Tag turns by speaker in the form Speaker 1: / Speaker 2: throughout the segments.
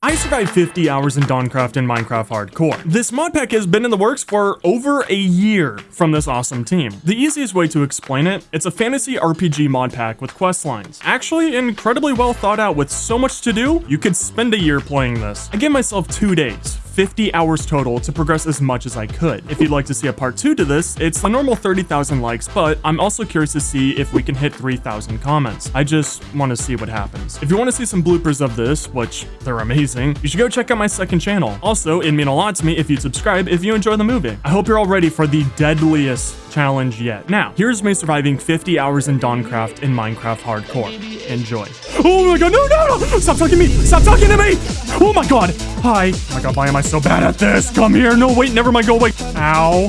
Speaker 1: I survived 50 hours in Dawncraft and Minecraft Hardcore. This mod pack has been in the works for over a year from this awesome team. The easiest way to explain it, it's a fantasy RPG mod pack with quest lines. Actually incredibly well thought out with so much to do, you could spend a year playing this. I gave myself two days, 50 hours total to progress as much as I could. If you'd like to see a part 2 to this, it's a normal 30,000 likes, but I'm also curious to see if we can hit 3,000 comments. I just want to see what happens. If you want to see some bloopers of this, which they're amazing, you should go check out my second channel. Also, it'd mean a lot to me if you'd subscribe if you enjoy the movie. I hope you're all ready for the deadliest challenge yet. Now, here's me surviving 50 hours in Dawncraft in Minecraft Hardcore. Enjoy. Oh my god, no, no, no! Stop talking to me! Stop talking to me! Oh my god! Hi. Oh my god, why am I so bad at this? Come here. No, wait, never mind. Go away. Ow.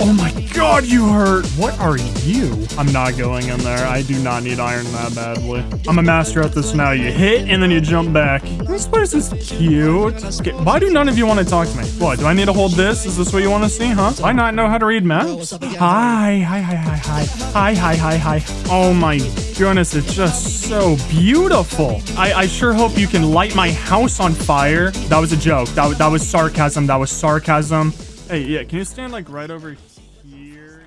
Speaker 1: Oh my god, you hurt. What are you? I'm not going in there. I do not need iron that badly. I'm a master at this now. You hit and then you jump back. This place is cute. Okay, why do none of you want to talk to me? What, do I need to hold this? Is this what you want to see, huh? I not know how to read maps? Hi, hi, hi, hi, hi. Hi, hi, hi, hi. Oh my goodness, it's just so beautiful. I, I sure hope you can light my house on fire. That was a joke. That, that was sarcasm. That was sarcasm. Hey, yeah, can you stand like right over here?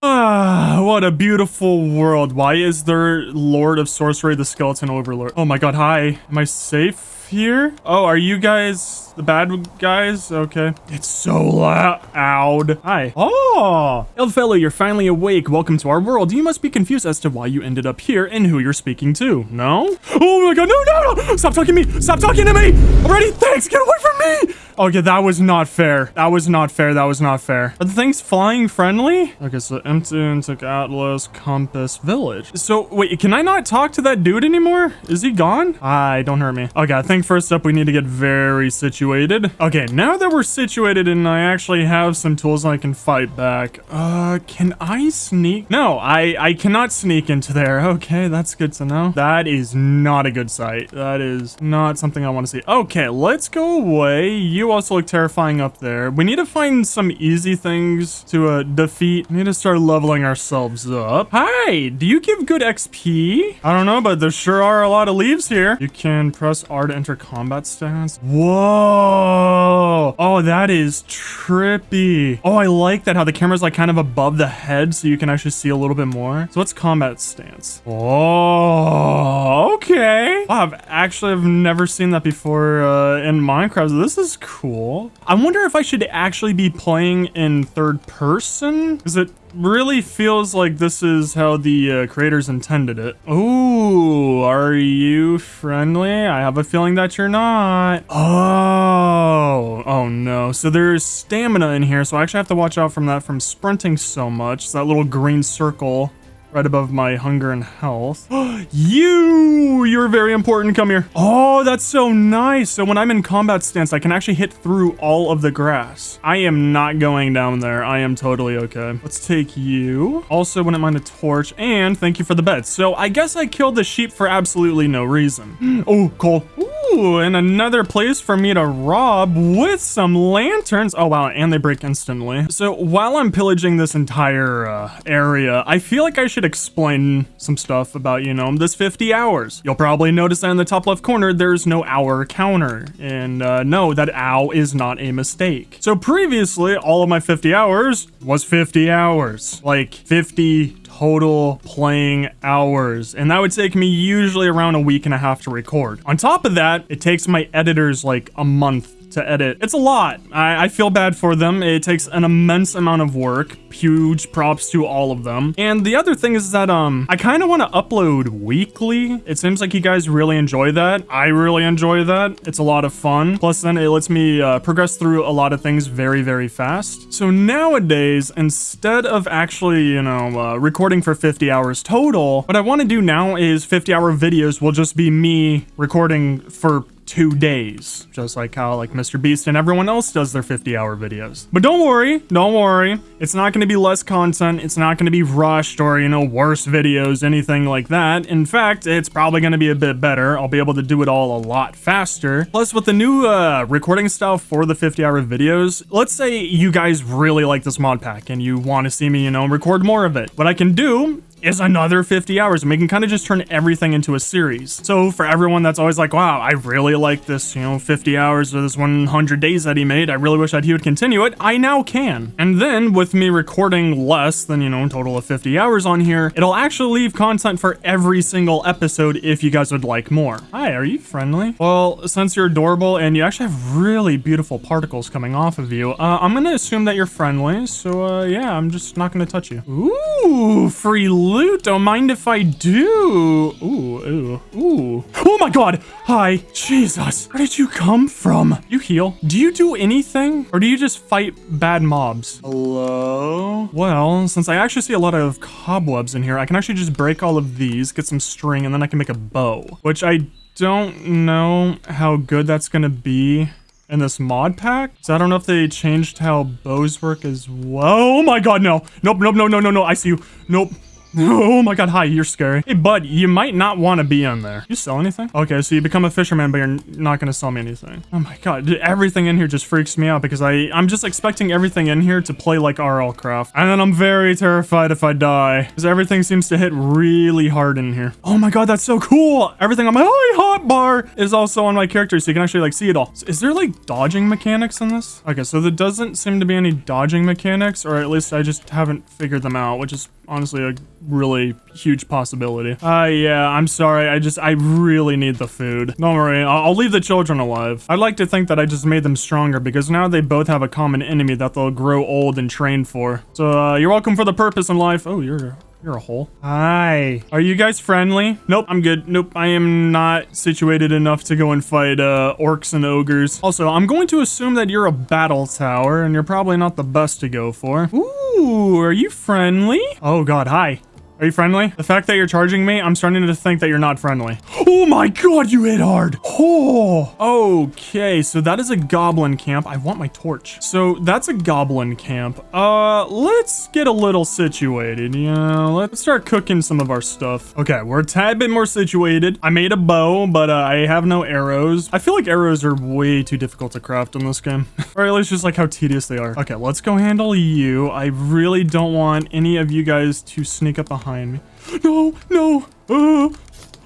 Speaker 1: Ah, what a beautiful world. Why is there Lord of Sorcery the Skeleton Overlord? Oh my god, hi. Am I safe here? Oh, are you guys the bad guys? Okay. It's so loud. Hi. Oh, Elfellow, you're finally awake. Welcome to our world. You must be confused as to why you ended up here and who you're speaking to. No? Oh my god, no, no, no! Stop talking to me! Stop talking to me! Already? Thanks! Get away from me! Okay, that was not fair. That was not fair. That was not fair. Are the things flying friendly? Okay, so Emptune took Atlas, Compass, Village. So, wait, can I not talk to that dude anymore? Is he gone? Hi, don't hurt me. Okay, I think first up we need to get very situated. Okay, now that we're situated and I actually have some tools I can fight back. Uh, can I sneak? No, I, I cannot sneak into there. Okay, that's good to know. That is not a good sight. That is not something I want to see. Okay, let's go away. You also look terrifying up there. We need to find some easy things to uh, defeat. We need to start leveling ourselves up. Hi, do you give good XP? I don't know, but there sure are a lot of leaves here. You can press R to enter combat stance. Whoa. Oh, that is trippy. Oh, I like that how the camera's like kind of above the head so you can actually see a little bit more. So what's combat stance? Oh, okay. Wow, I've actually have never seen that before uh, in Minecraft. This is cool cool. I wonder if I should actually be playing in third person? Because it really feels like this is how the uh, creators intended it. Oh, are you friendly? I have a feeling that you're not. Oh, oh no. So there's stamina in here, so I actually have to watch out from that from sprinting so much. That little green circle right above my hunger and health. you! You're very important. Come here. Oh, that's so nice. So when I'm in combat stance, I can actually hit through all of the grass. I am not going down there. I am totally okay. Let's take you. Also, wouldn't mind a torch. And thank you for the bed. So I guess I killed the sheep for absolutely no reason. oh, cool. Ooh, and another place for me to rob with some lanterns. Oh, wow, and they break instantly. So while I'm pillaging this entire uh, area, I feel like I should explain some stuff about, you know, this 50 hours. You'll probably notice that in the top left corner, there's no hour counter. And uh, no, that ow is not a mistake. So previously, all of my 50 hours was 50 hours. Like 50 total playing hours. And that would take me usually around a week and a half to record. On top of that, it takes my editors like a month to edit. It's a lot. I, I, feel bad for them. It takes an immense amount of work. Huge props to all of them. And the other thing is that um, I kind of want to upload weekly. It seems like you guys really enjoy that. I really enjoy that. It's a lot of fun. Plus then it lets me uh, progress through a lot of things very, very fast. So nowadays, instead of actually, you know, uh, recording for 50 hours total, what I want to do now is 50 hour videos will just be me recording for two days, just like how like Mr. Beast and everyone else does their 50 hour videos. But don't worry, don't worry. It's not going to be less content. It's not going to be rushed or, you know, worse videos, anything like that. In fact, it's probably going to be a bit better. I'll be able to do it all a lot faster. Plus with the new uh, recording style for the 50 hour videos, let's say you guys really like this mod pack and you want to see me, you know, record more of it. What I can do is another 50 hours and we can kind of just turn everything into a series. So for everyone that's always like, wow, I really like this, you know, 50 hours or this 100 days that he made. I really wish that he would continue it. I now can. And then with me recording less than, you know, a total of 50 hours on here, it'll actually leave content for every single episode if you guys would like more. Hi, are you friendly? Well, since you're adorable and you actually have really beautiful particles coming off of you, uh, I'm gonna assume that you're friendly. So uh, yeah, I'm just not gonna touch you. Ooh, free loot. Don't mind if I do. Ooh, ooh, ooh. Oh my god. Hi. Jesus. Where did you come from? You heal. Do you do anything? Or do you just fight bad mobs? Hello? Well, since I actually see a lot of cobwebs in here, I can actually just break all of these, get some string, and then I can make a bow. Which I don't know how good that's gonna be in this mod pack. So I don't know if they changed how bows work as well. Oh my god, no. Nope, nope, no, no, no, no. I see you. Nope. Oh my god, hi, you're scary. Hey, bud, you might not want to be in there. You sell anything? Okay, so you become a fisherman, but you're not going to sell me anything. Oh my god, everything in here just freaks me out because I, I'm just expecting everything in here to play like RL Craft. And then I'm very terrified if I die because everything seems to hit really hard in here. Oh my god, that's so cool. Everything on my hot bar is also on my character, so you can actually like see it all. Is there like dodging mechanics in this? Okay, so there doesn't seem to be any dodging mechanics, or at least I just haven't figured them out, which is honestly a really huge possibility. Uh, yeah, I'm sorry. I just, I really need the food. Don't worry. I'll, I'll, leave the children alive. I'd like to think that I just made them stronger because now they both have a common enemy that they'll grow old and train for. So, uh, you're welcome for the purpose in life. Oh, you're you're a hole. Hi. Are you guys friendly? Nope, I'm good. Nope, I am not situated enough to go and fight uh, orcs and ogres. Also, I'm going to assume that you're a battle tower, and you're probably not the best to go for. Ooh, are you friendly? Oh god, hi. Are you friendly? The fact that you're charging me, I'm starting to think that you're not friendly. Oh my god, you hit hard. Oh, okay. So that is a goblin camp. I want my torch. So that's a goblin camp. Uh, let's get a little situated. Yeah, let's start cooking some of our stuff. Okay, we're a tad bit more situated. I made a bow, but uh, I have no arrows. I feel like arrows are way too difficult to craft in this game. or at least just like how tedious they are. Okay, let's go handle you. I really don't want any of you guys to sneak up behind behind me. No, no. Uh,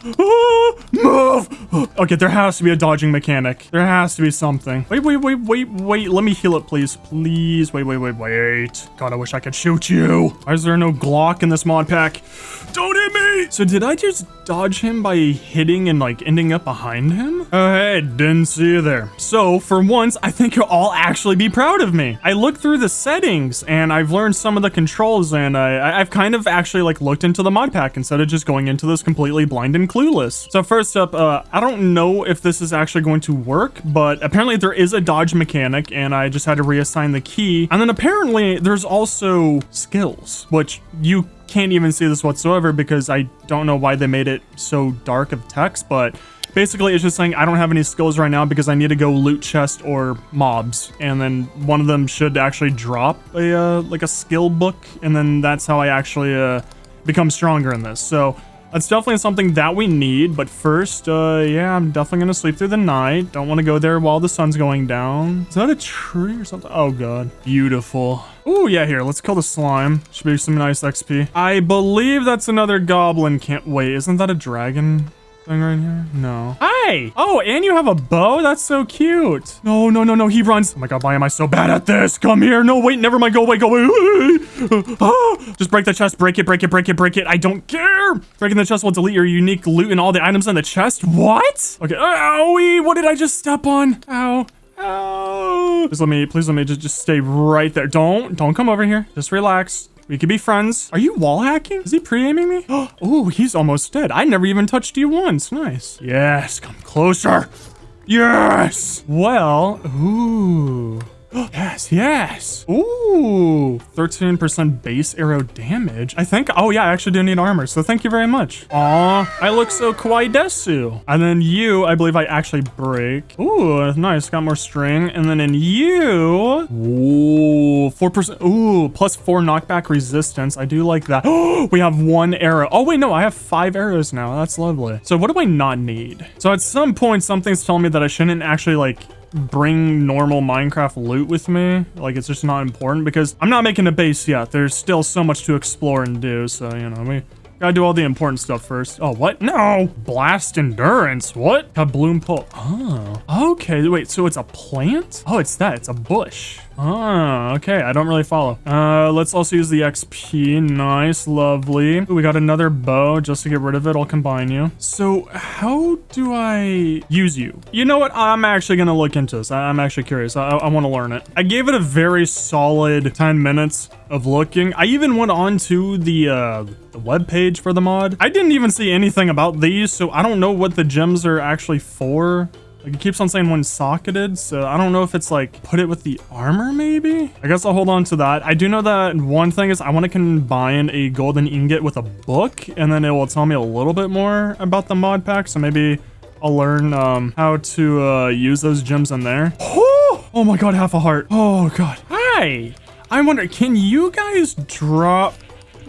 Speaker 1: uh, move. Okay, there has to be a dodging mechanic. There has to be something. Wait, wait, wait, wait, wait. Let me heal it, please. Please. Wait, wait, wait, wait. God, I wish I could shoot you. Why is there no Glock in this mod pack? Don't hit me. So did I just dodge him by hitting and like ending up behind him? Oh, hey, didn't see you there. So for once, I think you'll all actually be proud of me. I looked through the settings and I've learned some of the controls and I, I've kind of actually like looked into the mod pack instead of just going into this completely blind and clueless. So first up, uh, I don't know if this is actually going to work, but apparently there is a dodge mechanic and I just had to reassign the key. And then apparently there's also skills, which you can't even see this whatsoever because I don't know why they made it so dark of text, but basically it's just saying I don't have any skills right now because I need to go loot chest or mobs. And then one of them should actually drop a, uh, like a skill book. And then that's how I actually, uh, become stronger in this. So that's definitely something that we need, but first, uh, yeah, I'm definitely gonna sleep through the night. Don't want to go there while the sun's going down. Is that a tree or something? Oh, God. Beautiful. Oh, yeah, here, let's kill the slime. Should be some nice XP. I believe that's another goblin Can't Wait, isn't that a dragon? Right here? No. Hi! Oh, and you have a bow? That's so cute. No, no, no, no. He runs. Oh my god, why am I so bad at this? Come here. No, wait, never mind. Go away, go away. Ah, just break the chest. Break it, break it, break it, break it. I don't care. Breaking the chest will delete your unique loot and all the items in the chest. What? Okay. Owie, what did I just step on? Ow. Ow. Please let me, please let me just, just stay right there. Don't, don't come over here. Just relax. We could be friends. Are you wall hacking? Is he pre-aiming me? Oh, he's almost dead. I never even touched you once. Nice. Yes, come closer. Yes. Well, ooh. Yes, yes. Ooh, 13% base arrow damage. I think, oh yeah, I actually do need armor, so thank you very much. Aw, I look so kawaii desu. And then you, I believe I actually break. Ooh, nice, got more string. And then in you, ooh, 4%, ooh, plus four knockback resistance. I do like that. Oh, we have one arrow. Oh wait, no, I have five arrows now. That's lovely. So what do I not need? So at some point, something's telling me that I shouldn't actually like bring normal Minecraft loot with me. Like, it's just not important because I'm not making a base yet. There's still so much to explore and do. So, you know, we, Gotta do all the important stuff first. Oh, what? No! Blast endurance. What? Kabloom pull. Oh. Okay, wait, so it's a plant? Oh, it's that. It's a bush. Oh, okay. I don't really follow. Uh, let's also use the XP. Nice, lovely. We got another bow. Just to get rid of it, I'll combine you. So how do I use you? You know what? I'm actually gonna look into this. I I'm actually curious. I, I want to learn it. I gave it a very solid 10 minutes of looking. I even went on to the, uh, the web page for the mod. I didn't even see anything about these, so I don't know what the gems are actually for. Like it keeps on saying one socketed, so I don't know if it's like put it with the armor maybe? I guess I'll hold on to that. I do know that one thing is I want to combine a golden ingot with a book and then it will tell me a little bit more about the mod pack. So maybe I'll learn um, how to uh, use those gems in there. Oh, oh my god, half a heart. Oh god. Hi. I wonder, can you guys drop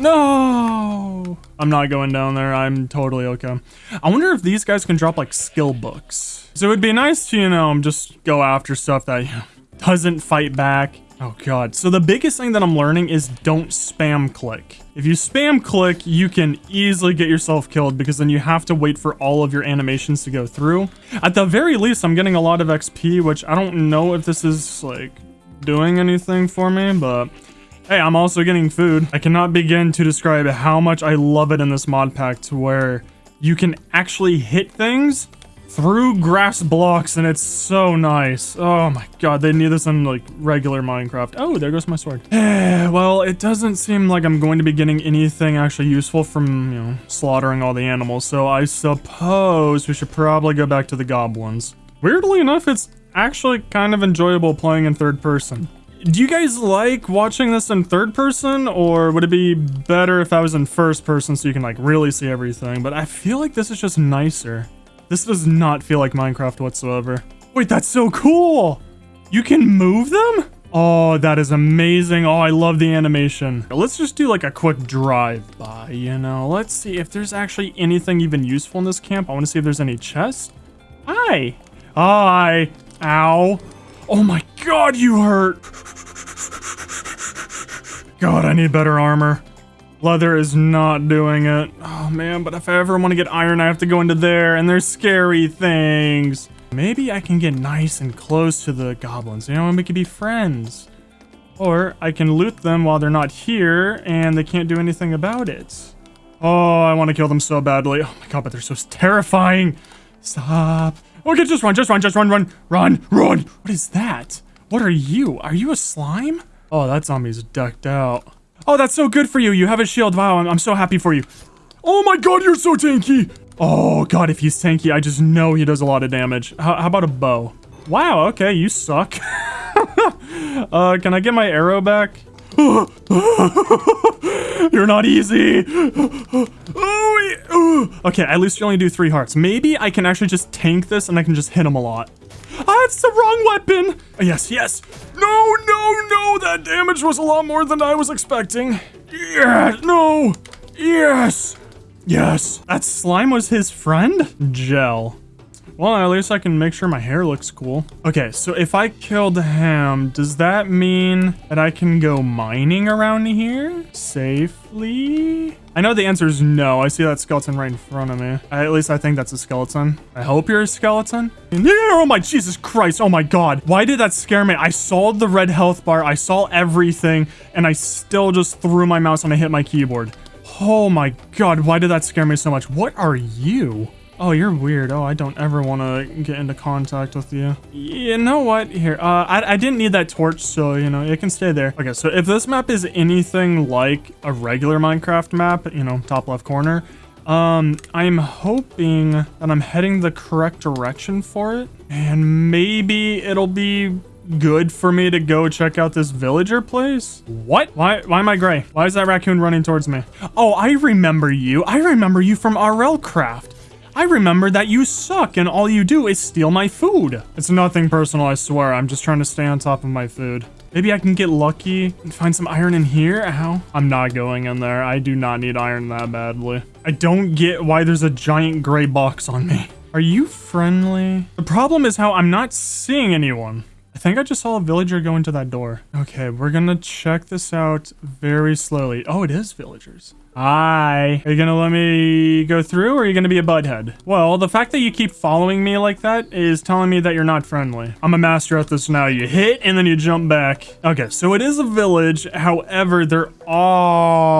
Speaker 1: no, I'm not going down there. I'm totally okay. I wonder if these guys can drop like skill books. So it'd be nice to, you know, just go after stuff that doesn't fight back. Oh god. So the biggest thing that I'm learning is don't spam click. If you spam click, you can easily get yourself killed because then you have to wait for all of your animations to go through. At the very least, I'm getting a lot of XP, which I don't know if this is like doing anything for me, but Hey, I'm also getting food. I cannot begin to describe how much I love it in this mod pack to where you can actually hit things through grass blocks and it's so nice. Oh my god, they need this in like regular Minecraft. Oh, there goes my sword. well, it doesn't seem like I'm going to be getting anything actually useful from, you know, slaughtering all the animals. So I suppose we should probably go back to the goblins. Weirdly enough, it's actually kind of enjoyable playing in third person. Do you guys like watching this in third person or would it be better if I was in first person so you can like really see everything? But I feel like this is just nicer. This does not feel like Minecraft whatsoever. Wait, that's so cool. You can move them? Oh, that is amazing. Oh, I love the animation. Let's just do like a quick drive by, you know. Let's see if there's actually anything even useful in this camp. I want to see if there's any chests. Hi. Hi. Ow. Oh my god, you hurt. God, I need better armor. Leather is not doing it. Oh man, but if I ever want to get iron, I have to go into there, and there's scary things. Maybe I can get nice and close to the goblins, you know, and we could be friends. Or I can loot them while they're not here, and they can't do anything about it. Oh, I want to kill them so badly. Oh my god, but they're so terrifying. Stop. Okay, just run, just run, just run, run, run, run. What is that? What are you? Are you a slime? Oh, that zombie's ducked out. Oh, that's so good for you. You have a shield. Wow, I'm, I'm so happy for you. Oh my god, you're so tanky. Oh god, if he's tanky, I just know he does a lot of damage. How, how about a bow? Wow, okay, you suck. uh, can I get my arrow back? You're not easy. okay, at least you only do three hearts. Maybe I can actually just tank this and I can just hit him a lot. Ah, it's the wrong weapon. Oh, yes, yes. No, no, no. That damage was a lot more than I was expecting. Yeah, no. Yes. Yes. That slime was his friend? Gel. Well, at least I can make sure my hair looks cool. Okay, so if I killed him, does that mean that I can go mining around here safely? I know the answer is no. I see that skeleton right in front of me. At least I think that's a skeleton. I hope you're a skeleton. Oh my Jesus Christ. Oh my God. Why did that scare me? I saw the red health bar. I saw everything and I still just threw my mouse and I hit my keyboard. Oh my God. Why did that scare me so much? What are you? Oh, you're weird. Oh, I don't ever want to get into contact with you. You know what? Here, uh, I, I didn't need that torch, so, you know, it can stay there. Okay, so if this map is anything like a regular Minecraft map, you know, top left corner, um, I'm hoping that I'm heading the correct direction for it. And maybe it'll be good for me to go check out this villager place? What? Why, why am I gray? Why is that raccoon running towards me? Oh, I remember you. I remember you from RL Craft. I remember that you suck and all you do is steal my food. It's nothing personal, I swear. I'm just trying to stay on top of my food. Maybe I can get lucky and find some iron in here? Ow. I'm not going in there. I do not need iron that badly. I don't get why there's a giant gray box on me. Are you friendly? The problem is how I'm not seeing anyone. I think I just saw a villager go into that door. Okay, we're gonna check this out very slowly. Oh, it is villagers. Hi. Are you gonna let me go through or are you gonna be a butthead? Well, the fact that you keep following me like that is telling me that you're not friendly. I'm a master at this now. You hit and then you jump back. Okay, so it is a village. However, there are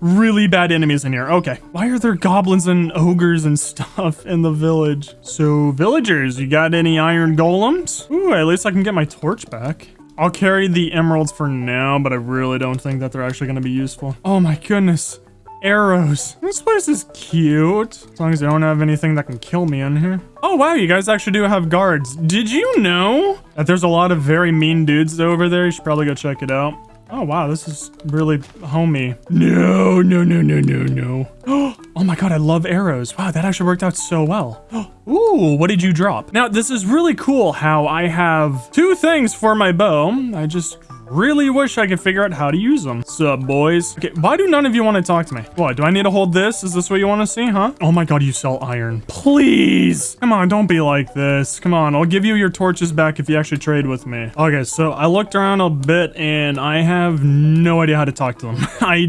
Speaker 1: really bad enemies in here. Okay. Why are there goblins and ogres and stuff in the village? So villagers, you got any iron golems? Ooh, at least I can get my torch back. I'll carry the emeralds for now, but I really don't think that they're actually going to be useful. Oh my goodness. Arrows. This place is cute. As long as I don't have anything that can kill me in here. Oh wow, you guys actually do have guards. Did you know that there's a lot of very mean dudes over there? You should probably go check it out. Oh wow, this is really homey. No, no, no, no, no, no. Oh my god, I love arrows. Wow, that actually worked out so well. Ooh, what did you drop? Now, this is really cool how I have two things for my bow. I just really wish I could figure out how to use them. Sup, boys? Okay, why do none of you want to talk to me? What, do I need to hold this? Is this what you want to see, huh? Oh my god, you sell iron. Please! Come on, don't be like this. Come on, I'll give you your torches back if you actually trade with me. Okay, so I looked around a bit and I have no idea how to talk to them. I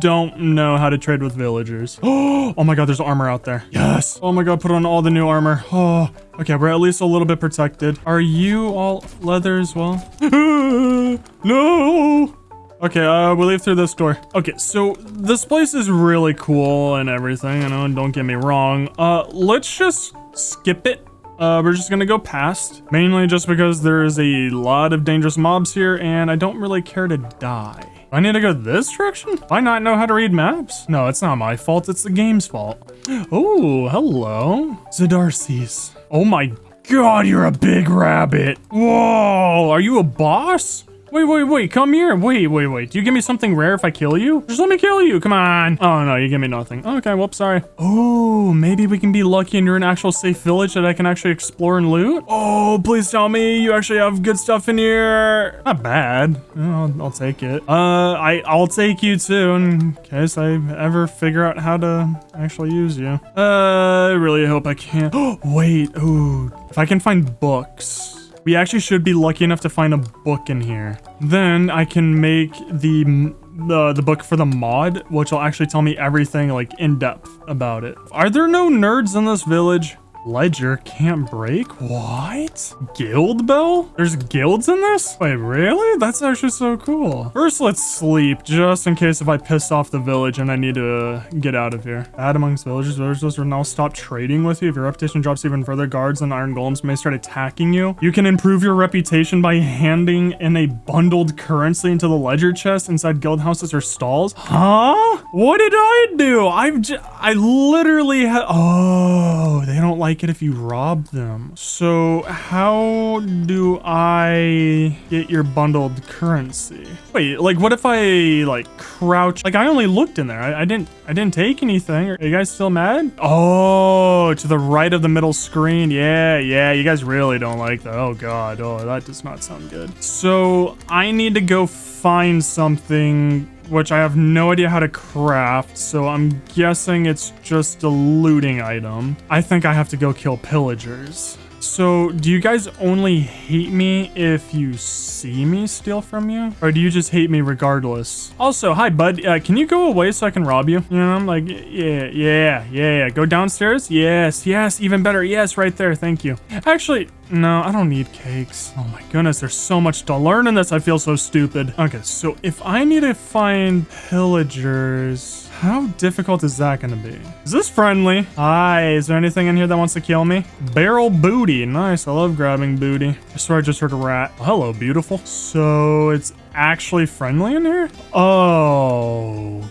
Speaker 1: don't know how to trade with villagers. Oh my god, there's armor out there. Yes. Oh my god, put on all the new armor. Oh, okay, we're at least a little bit protected. Are you all leather as well? no. Okay, uh, we leave through this door. Okay, so this place is really cool and everything, you know, don't get me wrong. Uh, let's just skip it uh, we're just gonna go past, mainly just because there's a lot of dangerous mobs here and I don't really care to die. I need to go this direction? I not know how to read maps? No, it's not my fault, it's the game's fault. Oh, hello. Zadarces. Oh my god, you're a big rabbit. Whoa, are you a boss? Wait, wait, wait, come here. Wait, wait, wait. Do you give me something rare if I kill you? Just let me kill you. Come on. Oh, no, you give me nothing. Okay, whoops, sorry. Oh, maybe we can be lucky and you're an actual safe village that I can actually explore and loot. Oh, please tell me you actually have good stuff in here. Not bad. I'll, I'll take it. Uh, I, I'll take you too in case I ever figure out how to actually use you. Uh, I really hope I can. Oh, wait. Ooh, if I can find books. We actually should be lucky enough to find a book in here. Then I can make the the, the book for the mod, which will actually tell me everything like in depth about it. Are there no nerds in this village? Ledger can't break? What? Guild bell? There's guilds in this? Wait, really? That's actually so cool. First, let's sleep, just in case if I piss off the village and I need to get out of here. Bad amongst villagers. Villagers will now stop trading with you. If your reputation drops even further, guards and iron golems may start attacking you. You can improve your reputation by handing in a bundled currency into the ledger chest inside guild houses or stalls. Huh? What did I do? I've I literally had- Oh, they don't like like it if you rob them. So how do I get your bundled currency? Wait, like what if I like crouch? Like I only looked in there. I, I didn't I didn't take anything. Are you guys still mad? Oh, to the right of the middle screen. Yeah, yeah, you guys really don't like that. Oh god. Oh, that does not sound good. So I need to go find something which I have no idea how to craft, so I'm guessing it's just a looting item. I think I have to go kill pillagers. So, do you guys only hate me if you see me steal from you? Or do you just hate me regardless? Also, hi, bud. Uh, can you go away so I can rob you? You know, I'm like, yeah, yeah, yeah. Go downstairs? Yes, yes, even better. Yes, right there. Thank you. Actually, no, I don't need cakes. Oh my goodness, there's so much to learn in this. I feel so stupid. Okay, so if I need to find pillagers... How difficult is that gonna be? Is this friendly? Hi, is there anything in here that wants to kill me? Barrel booty. Nice, I love grabbing booty. I swear I just heard a rat. Oh, hello, beautiful. So it's actually friendly in here? Oh,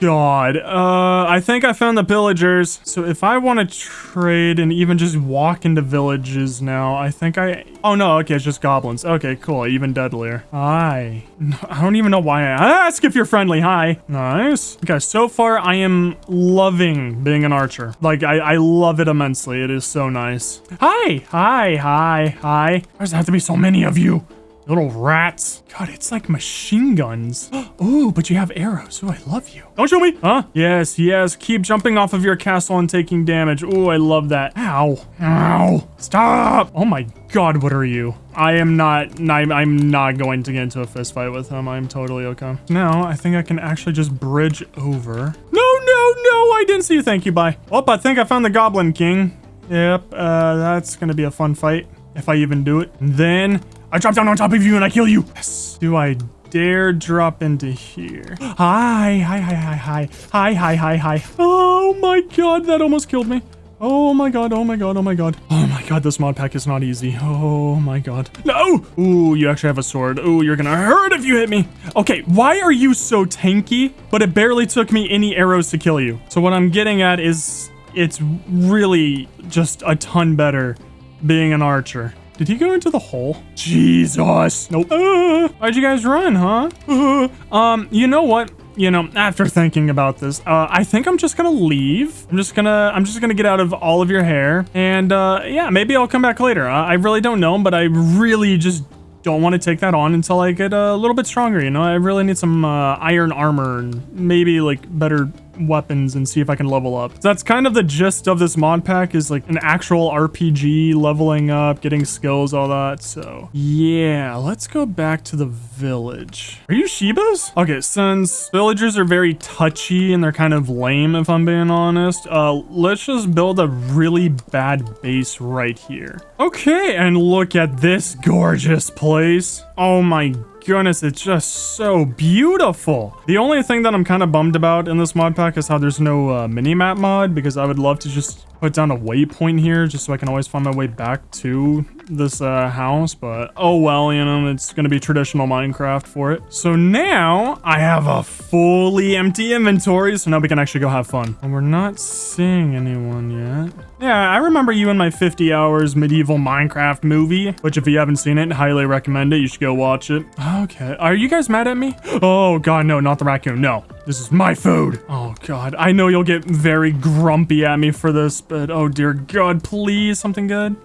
Speaker 1: God. Uh, I think I found the pillagers. So if I want to trade and even just walk into villages now, I think I... Oh, no. Okay, it's just goblins. Okay, cool. Even deadlier. Hi. I don't even know why I ask if you're friendly. Hi. Nice. Okay, so far I am loving being an archer. Like, I, I love it immensely. It is so nice. Hi. Hi. Hi. Hi. Why does there have to be so many of you? Little rats. God, it's like machine guns. Ooh, but you have arrows. Ooh, I love you. Don't shoot me. Huh? Yes, yes. Keep jumping off of your castle and taking damage. Ooh, I love that. Ow. Ow. Stop. Oh my god, what are you? I am not, I'm, I'm not going to get into a fist fight with him. I'm totally okay. Now, I think I can actually just bridge over. No, no, no, I didn't see you. Thank you, bye. Oh, I think I found the Goblin King. Yep, uh, that's gonna be a fun fight. If I even do it. And then I drop down on top of you and I kill you. Yes. Do I dare drop into here? Hi, hi, hi, hi, hi. Hi, hi, hi, hi. Oh my god, that almost killed me. Oh my god, oh my god, oh my god. Oh my god, this mod pack is not easy. Oh my god. No! Ooh, you actually have a sword. Ooh, you're gonna hurt if you hit me. Okay, why are you so tanky, but it barely took me any arrows to kill you? So what I'm getting at is it's really just a ton better being an archer. Did he go into the hole? Jesus. Nope. Uh, why'd you guys run, huh? Uh, um, you know what? You know, after thinking about this, uh, I think I'm just gonna leave. I'm just gonna, I'm just gonna get out of all of your hair. And, uh, yeah, maybe I'll come back later. I, I really don't know, but I really just don't want to take that on until I get a little bit stronger, you know? I really need some, uh, iron armor and maybe, like, better weapons and see if I can level up. So that's kind of the gist of this mod pack is like an actual RPG, leveling up, getting skills, all that. So yeah, let's go back to the village. Are you Shibas? Okay, since villagers are very touchy and they're kind of lame, if I'm being honest, uh, let's just build a really bad base right here. Okay, and look at this gorgeous place. Oh my goodness, it's just so beautiful. The only thing that I'm kind of bummed about in this mod pack is how there's no uh, mini-map mod because I would love to just put down a waypoint here just so I can always find my way back to this uh, house, but oh well, you know, it's gonna be traditional Minecraft for it. So now I have a fully empty inventory, so now we can actually go have fun. And we're not seeing anyone yet. Yeah, I remember you in my 50 hours medieval Minecraft movie, which if you haven't seen it, highly recommend it. You should go watch it. Okay, are you guys mad at me? Oh god, no, not the raccoon, no. This is my food. Oh god, I know you'll get very grumpy at me for this, but oh dear god, please, something good.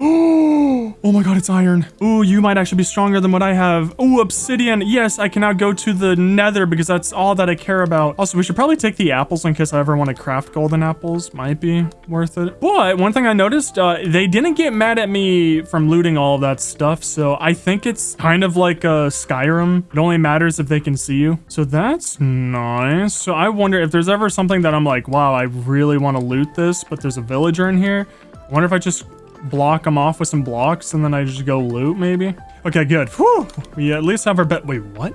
Speaker 1: Oh my god, it's iron. Ooh, you might actually be stronger than what I have. Ooh, obsidian. Yes, I can now go to the nether because that's all that I care about. Also, we should probably take the apples in case I ever want to craft golden apples. Might be worth it. But one thing I noticed, uh, they didn't get mad at me from looting all that stuff. So I think it's kind of like a Skyrim. It only matters if they can see you. So that's nice. So I wonder if there's ever something that I'm like, wow, I really want to loot this, but there's a villager in here. I wonder if I just block them off with some blocks and then I just go loot maybe. Okay, good. Whew. We at least have our bed. Wait, what?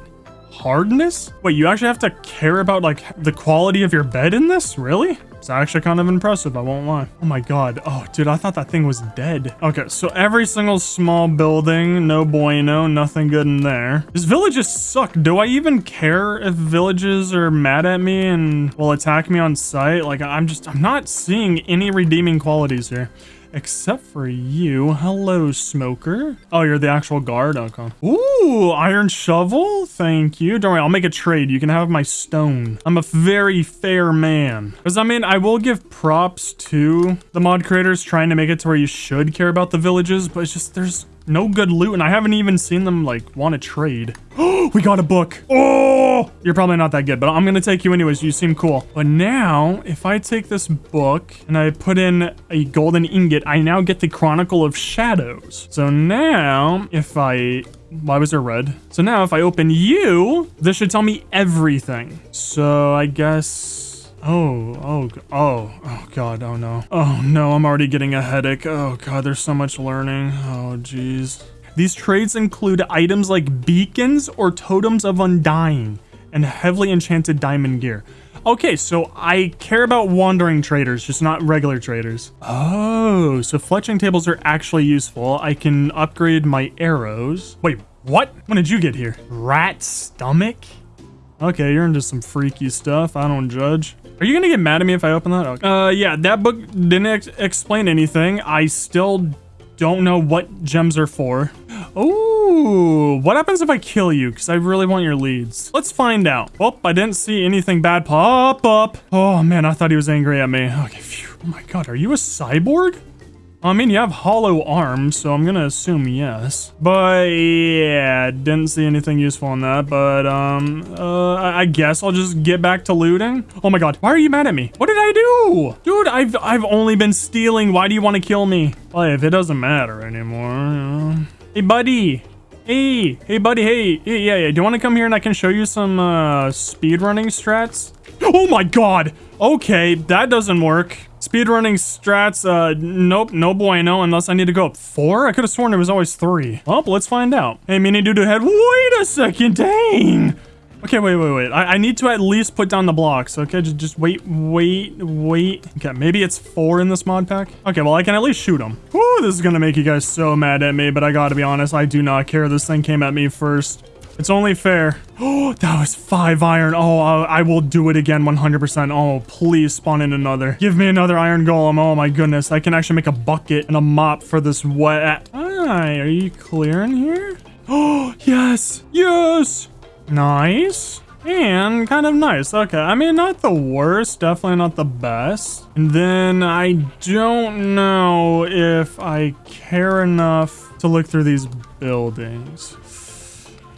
Speaker 1: Hardness? Wait, you actually have to care about like the quality of your bed in this? Really? It's actually kind of impressive, I won't lie. Oh my god. Oh, dude, I thought that thing was dead. Okay, so every single small building, no bueno, nothing good in there. These villages suck. Do I even care if villages are mad at me and will attack me on sight? Like, I'm just, I'm not seeing any redeeming qualities here. Except for you. Hello, smoker. Oh, you're the actual guard? Okay. Ooh, iron shovel? Thank you. Don't worry, I'll make a trade. You can have my stone. I'm a very fair man. Because, I mean, I will give props to the mod creators trying to make it to where you should care about the villages, but it's just, there's no good loot, and I haven't even seen them, like, want to trade. We got a book. Oh, you're probably not that good, but I'm going to take you anyways. You seem cool. But now, if I take this book and I put in a golden ingot, I now get the Chronicle of Shadows. So now, if I why was there red? So now if I open you, this should tell me everything. So I guess Oh, oh, oh, oh god, oh no. Oh no, I'm already getting a headache. Oh god, there's so much learning. Oh jeez. These trades include items like beacons or totems of undying and heavily enchanted diamond gear. Okay, so I care about wandering traders, just not regular traders. Oh, so fletching tables are actually useful. I can upgrade my arrows. Wait, what? When did you get here? Rat stomach? Okay, you're into some freaky stuff. I don't judge. Are you gonna get mad at me if I open that? Okay. Uh, yeah, that book didn't ex explain anything. I still don't know what gems are for. Oh, what happens if I kill you? Because I really want your leads. Let's find out. Oh, I didn't see anything bad pop up. Oh man, I thought he was angry at me. Okay, phew. Oh my god, are you a cyborg? I mean, you have hollow arms, so I'm gonna assume yes. But yeah, didn't see anything useful in that. But um, uh, I guess I'll just get back to looting. Oh my god, why are you mad at me? What did I do? Dude, I've I've only been stealing. Why do you want to kill me? Well, if it doesn't matter anymore. Hey, buddy. Hey, hey, buddy. Hey, yeah, yeah, yeah. Do you want to come here and I can show you some uh, speedrunning strats? Oh my god. Okay, that doesn't work. Speedrunning strats, uh, nope, no bueno, unless I need to go up four? I could have sworn it was always three. Well, let's find out. Hey, mini dude head, wait a second, dang! Okay, wait, wait, wait. I, I, need to at least put down the blocks. Okay, just, just wait, wait, wait. Okay, maybe it's four in this mod pack. Okay, well, I can at least shoot them. Ooh, this is gonna make you guys so mad at me, but I gotta be honest, I do not care. This thing came at me first. It's only fair. Oh, that was five iron. Oh, I will do it again 100%. Oh, please spawn in another. Give me another iron golem. Oh my goodness. I can actually make a bucket and a mop for this wet. Hi, are you clearing here? Oh, yes. Yes. Nice. And kind of nice. Okay, I mean, not the worst, definitely not the best. And then I don't know if I care enough to look through these buildings.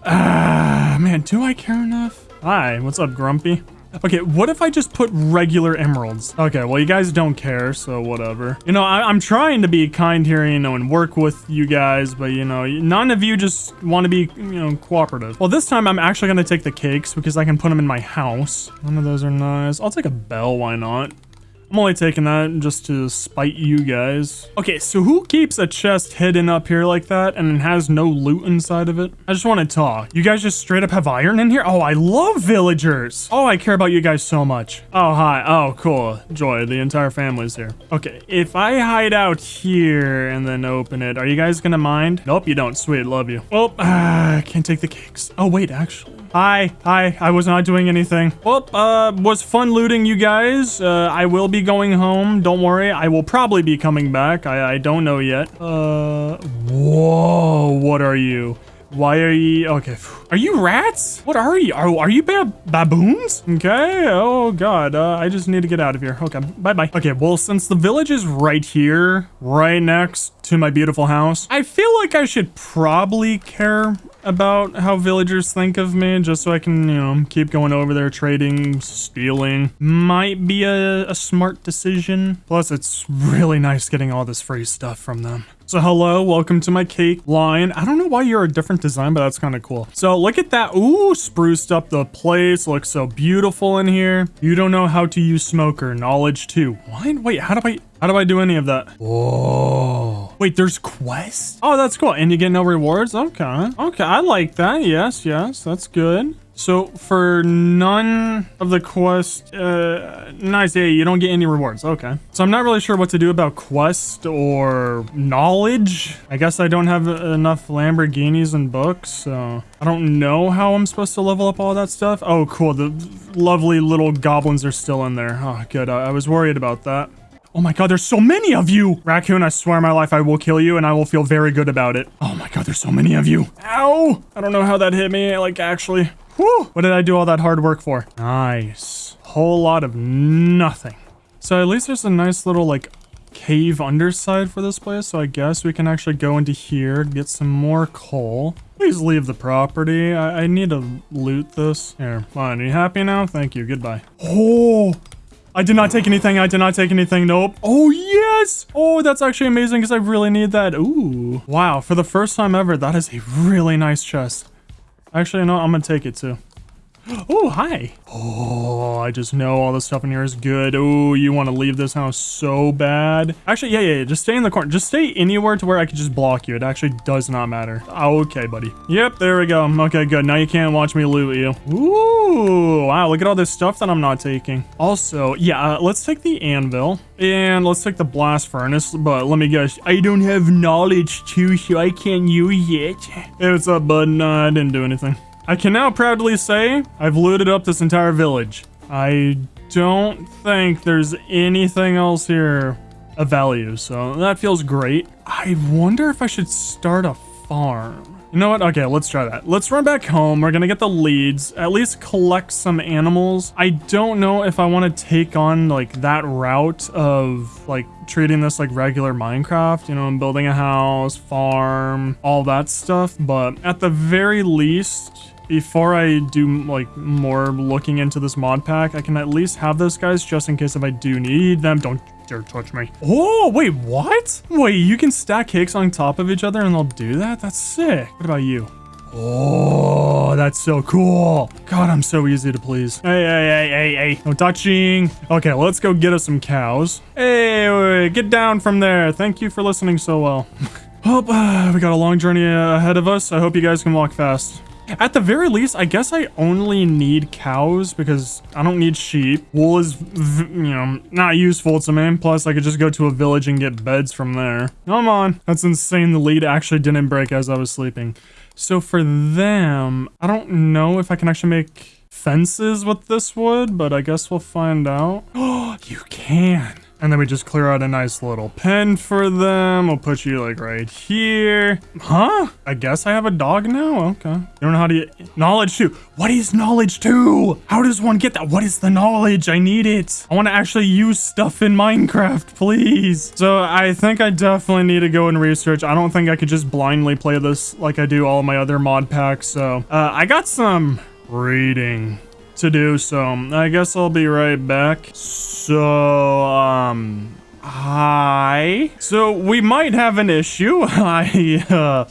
Speaker 1: Ah, man, do I care enough? Hi, what's up, Grumpy? Okay, what if I just put regular emeralds? Okay, well, you guys don't care, so whatever. You know, I am trying to be kind here, you know, and work with you guys, but, you know, none of you just want to be, you know, cooperative. Well, this time I'm actually going to take the cakes because I can put them in my house. None of those are nice. I'll take a bell, why not? I'm only taking that just to spite you guys. Okay, so who keeps a chest hidden up here like that and has no loot inside of it? I just want to talk. You guys just straight up have iron in here? Oh, I love villagers. Oh, I care about you guys so much. Oh, hi. Oh, cool. Joy, the entire family's here. Okay, if I hide out here and then open it, are you guys gonna mind? Nope, you don't. Sweet, love you. Well, uh, I can't take the cakes. Oh, wait, actually. Hi, hi, I was not doing anything. Well, uh, was fun looting you guys. Uh, I will be going home. Don't worry, I will probably be coming back. I, I don't know yet. Uh, whoa, what are you? Why are you, okay. Are you rats? What are you? Are, are you ba baboons? Okay, oh god, uh, I just need to get out of here. Okay, bye-bye. Okay, well, since the village is right here, right next to my beautiful house, I feel like I should probably care about how villagers think of me just so I can, you know, keep going over there trading, stealing. Might be a, a smart decision. Plus, it's really nice getting all this free stuff from them. So hello, welcome to my cake line. I don't know why you're a different design, but that's kind of cool. So look at that. Ooh, spruced up the place. Looks so beautiful in here. You don't know how to use smoker. Knowledge too. What? Wait, how do I... How do I do any of that? Whoa. Wait, there's quests? Oh, that's cool. And you get no rewards? Okay. Okay, I like that. Yes, yes, that's good. So for none of the quest, uh, nice, yeah, you don't get any rewards. Okay. So I'm not really sure what to do about quest or knowledge. I guess I don't have enough Lamborghinis and books, so I don't know how I'm supposed to level up all that stuff. Oh, cool. The lovely little goblins are still in there. Oh, good. I, I was worried about that. Oh my god, there's so many of you! Raccoon, I swear my life I will kill you and I will feel very good about it. Oh my god, there's so many of you. Ow! I don't know how that hit me, like, actually. Whew! What did I do all that hard work for? Nice. Whole lot of nothing. So at least there's a nice little, like, cave underside for this place, so I guess we can actually go into here, get some more coal. Please leave the property. I, I need to loot this. Here, fine. Are you happy now? Thank you. Goodbye. Oh, I did not take anything. I did not take anything. Nope. Oh, yes. Oh, that's actually amazing because I really need that. Ooh. Wow. For the first time ever, that is a really nice chest. Actually, no, I'm going to take it too. Oh, hi. Oh, I just know all the stuff in here is good. Oh, you want to leave this house so bad. Actually, yeah, yeah, yeah, just stay in the corner. Just stay anywhere to where I can just block you. It actually does not matter. Okay, buddy. Yep, there we go. Okay, good. Now you can't watch me loot you. Ooh, wow, look at all this stuff that I'm not taking. Also, yeah, uh, let's take the anvil. And let's take the blast furnace, but let me guess, I don't have knowledge too, so I can't use it. Hey, what's up, bud? No, I didn't do anything. I can now proudly say I've looted up this entire village. I don't think there's anything else here of value, so that feels great. I wonder if I should start a farm. You know what? Okay, let's try that. Let's run back home. We're gonna get the leads, at least collect some animals. I don't know if I want to take on like that route of like treating this like regular Minecraft, you know, and building a house, farm, all that stuff. But at the very least, before I do like more looking into this mod pack, I can at least have those guys just in case if I do need them. Don't dare touch me. Oh, wait, what? Wait, you can stack cakes on top of each other and they'll do that? That's sick. What about you? Oh, that's so cool. God, I'm so easy to please. Hey, hey, hey, hey, hey. No touching. Okay, let's go get us some cows. Hey, wait, get down from there. Thank you for listening so well. well, we got a long journey ahead of us. I hope you guys can walk fast. At the very least, I guess I only need cows because I don't need sheep. Wool is, you know, not useful to me. Plus, I could just go to a village and get beds from there. Come on. That's insane. The lead actually didn't break as I was sleeping. So for them, I don't know if I can actually make fences with this wood, but I guess we'll find out. Oh, you can. And then we just clear out a nice little pen for them. We'll put you like right here. Huh? I guess I have a dog now? Okay. You don't know how to... Knowledge 2. What is knowledge 2? How does one get that? What is the knowledge? I need it. I want to actually use stuff in Minecraft, please. So I think I definitely need to go and research. I don't think I could just blindly play this like I do all my other mod packs. So uh, I got some reading to do, so I guess I'll be right back. So, um, hi. So we might have an issue. I, uh,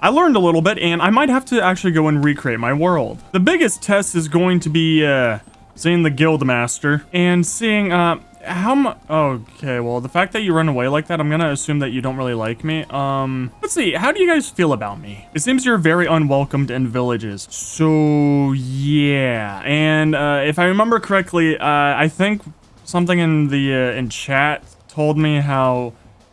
Speaker 1: I learned a little bit, and I might have to actually go and recreate my world. The biggest test is going to be, uh, seeing the guild master and seeing, uh, how? Okay, well, the fact that you run away like that, I'm gonna assume that you don't really like me. Um, let's see. How do you guys feel about me? It seems you're very unwelcomed in villages. So, yeah. And, uh, if I remember correctly, uh, I think something in the, uh, in chat told me how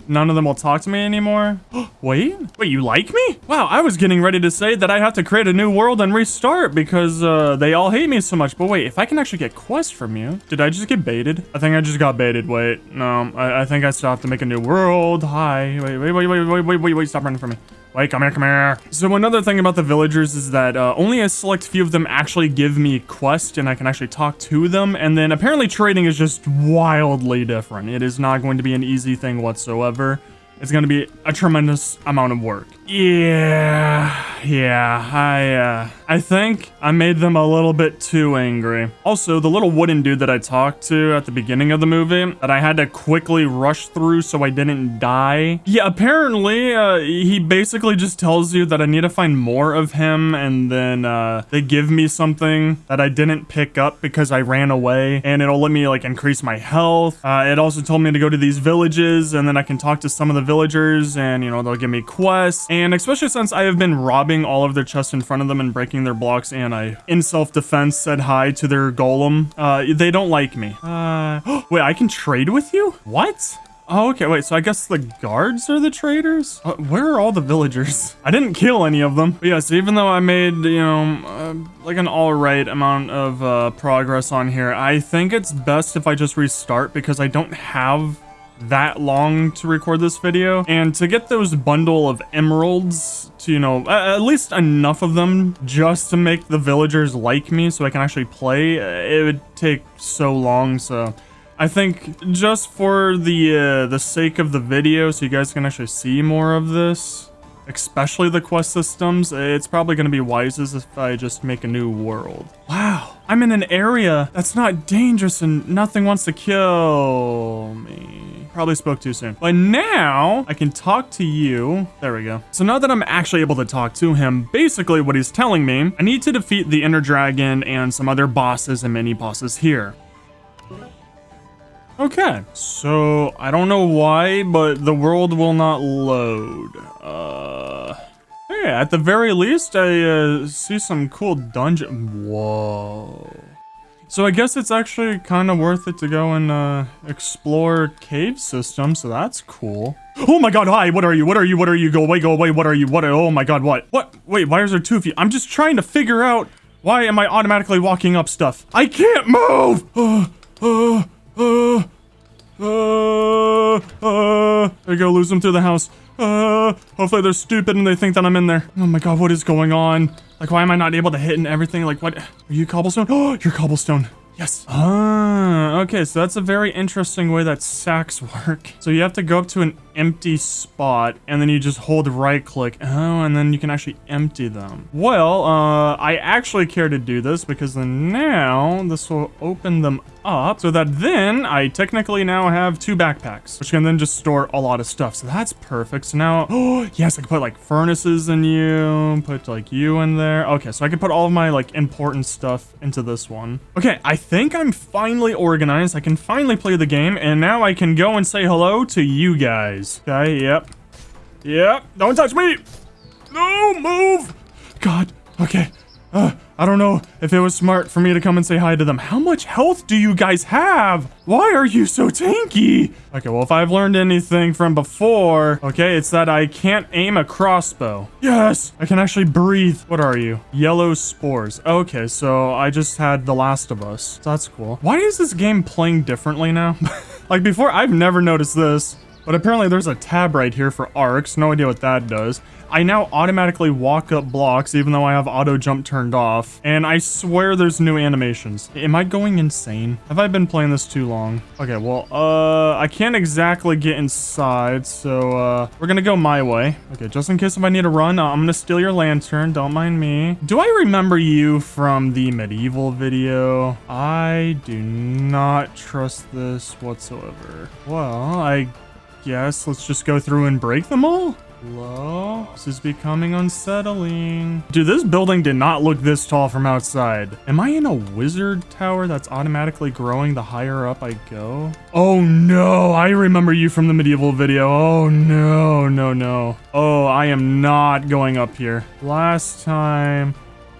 Speaker 1: none of them will talk to me anymore. Wait, wait, you like me? Wow, I was getting ready to say that I have to create a new world and restart because uh, they all hate me so much. But wait, if I can actually get quests from you, did I just get baited? I think I just got baited. Wait, no, I, I think I still have to make a new world. Hi, wait, wait, wait, wait, wait, wait, wait, wait, stop running from me. Wait, come here, come here. So another thing about the villagers is that uh, only a select few of them actually give me quests and I can actually talk to them. And then apparently trading is just wildly different. It is not going to be an easy thing whatsoever. It's going to be a tremendous amount of work. Yeah, yeah, I, uh, I think I made them a little bit too angry. Also, the little wooden dude that I talked to at the beginning of the movie that I had to quickly rush through so I didn't die. Yeah, apparently, uh, he basically just tells you that I need to find more of him and then, uh, they give me something that I didn't pick up because I ran away and it'll let me, like, increase my health. Uh, it also told me to go to these villages and then I can talk to some of the villagers and, you know, they'll give me quests. And especially since I have been robbing all of their chests in front of them and breaking their blocks and I, in self-defense, said hi to their golem, uh, they don't like me. Uh, wait, I can trade with you? What? Oh, okay, wait, so I guess the guards are the traders? Uh, where are all the villagers? I didn't kill any of them. But yes, even though I made, you know, uh, like an alright amount of uh, progress on here, I think it's best if I just restart because I don't have that long to record this video. And to get those bundle of emeralds to, you know, at least enough of them just to make the villagers like me so I can actually play, it would take so long. So I think just for the, uh, the sake of the video so you guys can actually see more of this, especially the quest systems, it's probably going to be wisest if I just make a new world. Wow, I'm in an area that's not dangerous and nothing wants to kill me. Probably spoke too soon. But now I can talk to you. There we go. So now that I'm actually able to talk to him, basically what he's telling me, I need to defeat the Ender Dragon and some other bosses and mini bosses here. Okay, so I don't know why, but the world will not load. Uh, hey, at the very least, I uh, see some cool dungeon. Whoa. So I guess it's actually kind of worth it to go and uh, explore cave system, so that's cool. Oh my god, hi, what are you? What are you? What are you? Go away, go away, what are you? What? Are, oh my god, what? What? Wait, why is there two of you? I'm just trying to figure out why am I automatically walking up stuff? I can't move! Uh, uh, uh, uh, uh, there you go, lose them through the house. Uh, hopefully they're stupid and they think that I'm in there. Oh my god, what is going on? Like, why am I not able to hit and everything? Like, what? Are you cobblestone? Oh, you're cobblestone. Yes. Ah, okay, so that's a very interesting way that sacks work. So you have to go up to an empty spot, and then you just hold right click. Oh, and then you can actually empty them. Well, uh, I actually care to do this because then now this will open them up so that then I technically now have two backpacks, which can then just store a lot of stuff. So that's perfect. So now, oh, yes, I can put like furnaces in you, put like you in there. Okay, so I can put all of my like important stuff into this one. Okay, I think I'm finally organized. I can finally play the game, and now I can go and say hello to you guys. Okay, yep. Yep, don't touch me! No, move! God, okay. Uh, I don't know if it was smart for me to come and say hi to them. How much health do you guys have? Why are you so tanky? Okay, well, if I've learned anything from before, okay, it's that I can't aim a crossbow. Yes, I can actually breathe. What are you? Yellow spores. Okay, so I just had The Last of Us. That's cool. Why is this game playing differently now? like before, I've never noticed this. But apparently there's a tab right here for arcs. No idea what that does. I now automatically walk up blocks even though I have auto jump turned off. And I swear there's new animations. Am I going insane? Have I been playing this too long? Okay, well, uh, I can't exactly get inside. So, uh, we're gonna go my way. Okay, just in case if I need to run, uh, I'm gonna steal your lantern. Don't mind me. Do I remember you from the medieval video? I do not trust this whatsoever. Well, I guess let's just go through and break them all? Hello? This is becoming unsettling. Dude, this building did not look this tall from outside. Am I in a wizard tower that's automatically growing the higher up I go? Oh no, I remember you from the medieval video. Oh no, no, no. Oh, I am not going up here. Last time...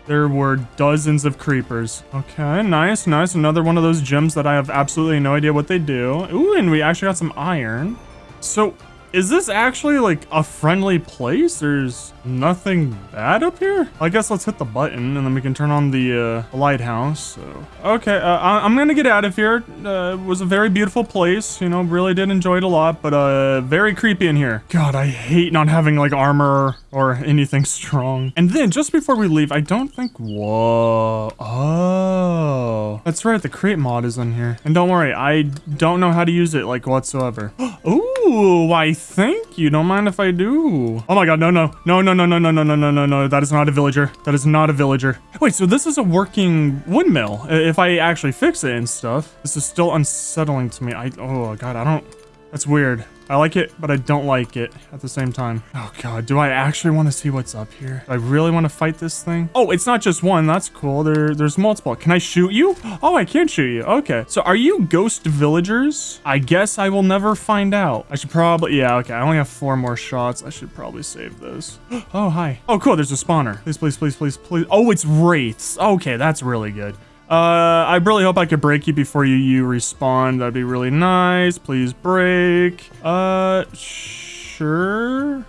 Speaker 1: There were dozens of creepers. Okay, nice, nice. Another one of those gems that I have absolutely no idea what they do. Ooh, and we actually got some iron. So, is this actually like a friendly place? There's nothing bad up here? I guess let's hit the button and then we can turn on the uh, lighthouse. So, okay, uh, I am gonna get out of here. Uh, it was a very beautiful place. You know, really did enjoy it a lot, but uh, very creepy in here. God, I hate not having like armor or anything strong. And then just before we leave, I don't think, whoa, oh, that's right. The Create mod is in here. And don't worry, I don't know how to use it like whatsoever. Ooh, why thank you. Don't mind if I do. Oh my god, no, no. No, no, no, no, no, no, no, no, no, no. That is not a villager. That is not a villager. Wait, so this is a working windmill. If I actually fix it and stuff. This is still unsettling to me. I, oh god, I don't, that's weird. I like it, but I don't like it at the same time. Oh god, do I actually want to see what's up here? Do I really want to fight this thing? Oh, it's not just one. That's cool. There, There's multiple. Can I shoot you? Oh, I can shoot you. Okay. So are you ghost villagers? I guess I will never find out. I should probably, yeah, okay. I only have four more shots. I should probably save those. Oh, hi. Oh, cool. There's a spawner. Please, please, please, please, please. Oh, it's wraiths. Okay, that's really good. Uh, I really hope I could break you before you, you respawn. That'd be really nice. Please break. Uh, sure.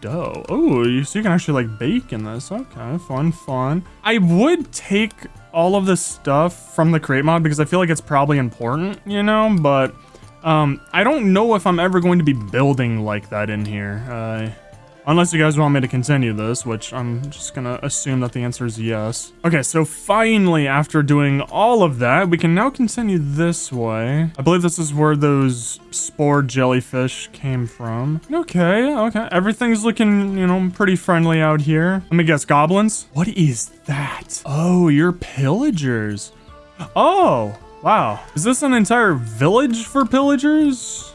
Speaker 1: Dough. Oh, you, so you can actually like bake in this. Okay, fun, fun. I would take all of this stuff from the Create mod because I feel like it's probably important, you know, but um, I don't know if I'm ever going to be building like that in here. Uh, Unless you guys want me to continue this, which I'm just gonna assume that the answer is yes. Okay, so finally, after doing all of that, we can now continue this way. I believe this is where those spore jellyfish came from. Okay, okay. Everything's looking, you know, pretty friendly out here. Let me guess, goblins? What is that? Oh, you're pillagers. Oh, wow. Is this an entire village for pillagers?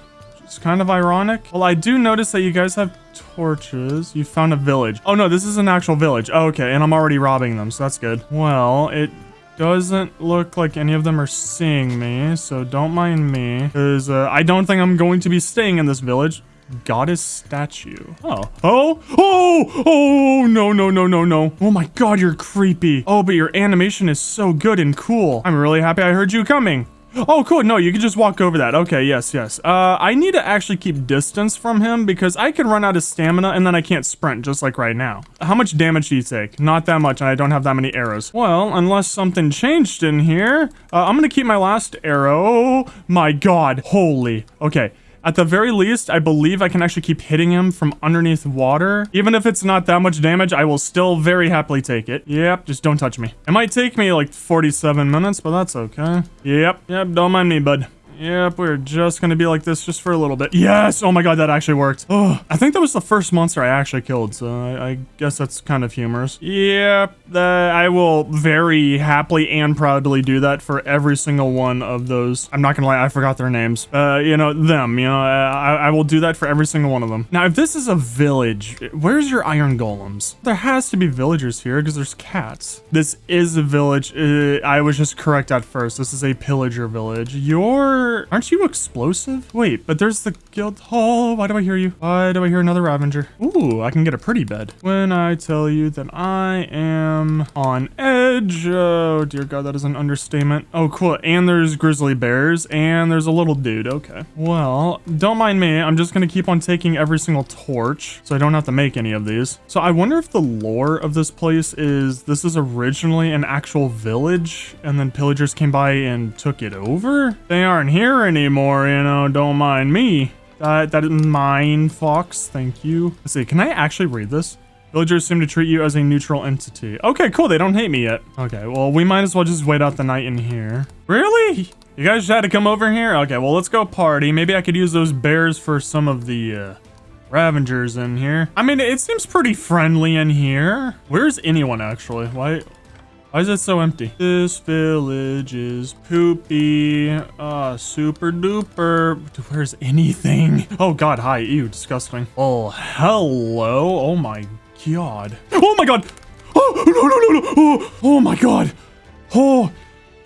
Speaker 1: It's kind of ironic. Well, I do notice that you guys have torches. You found a village. Oh, no, this is an actual village. Oh, okay, and I'm already robbing them, so that's good. Well, it doesn't look like any of them are seeing me, so don't mind me. Because uh, I don't think I'm going to be staying in this village. Goddess statue. Oh. Oh! Oh! Oh! No, no, no, no, no. Oh my god, you're creepy. Oh, but your animation is so good and cool. I'm really happy I heard you coming. Oh, cool. No, you can just walk over that. Okay, yes, yes. Uh, I need to actually keep distance from him because I can run out of stamina and then I can't sprint, just like right now. How much damage do you take? Not that much, and I don't have that many arrows. Well, unless something changed in here, uh, I'm gonna keep my last arrow. My god. Holy. Okay. At the very least, I believe I can actually keep hitting him from underneath water. Even if it's not that much damage, I will still very happily take it. Yep, just don't touch me. It might take me like 47 minutes, but that's okay. Yep, yep, don't mind me, bud. Yep, we're just gonna be like this just for a little bit. Yes! Oh my god, that actually worked. Oh, I think that was the first monster I actually killed, so I, I guess that's kind of humorous. Yep, I will very happily and proudly do that for every single one of those. I'm not gonna lie, I forgot their names. Uh, you know, them, you know, I, I will do that for every single one of them. Now, if this is a village, where's your iron golems? There has to be villagers here because there's cats. This is a village. Uh, I was just correct at first. This is a pillager village. Your Aren't you explosive? Wait, but there's the guild hall. Why do I hear you? Why do I hear another Ravager? Ooh, I can get a pretty bed. When I tell you that I am on edge. Oh, dear God, that is an understatement. Oh, cool. And there's grizzly bears and there's a little dude. Okay. Well, don't mind me. I'm just to keep on taking every single torch so I don't have to make any of these. So I wonder if the lore of this place is this is originally an actual village and then pillagers came by and took it over? They aren't here anymore, you know, don't mind me. That, that is mine, Fox, thank you. Let's see, can I actually read this? Villagers seem to treat you as a neutral entity. Okay, cool, they don't hate me yet. Okay, well, we might as well just wait out the night in here. Really? You guys had to come over here? Okay, well, let's go party. Maybe I could use those bears for some of the, uh, Ravengers in here. I mean, it seems pretty friendly in here. Where's anyone, actually? Why... Why is it so empty? This village is poopy. Ah, super duper. Where's anything? Oh god, hi. Ew, disgusting. Oh, hello. Oh my god. Oh my god. Oh, no, no, no, no. Oh, oh my god. Oh,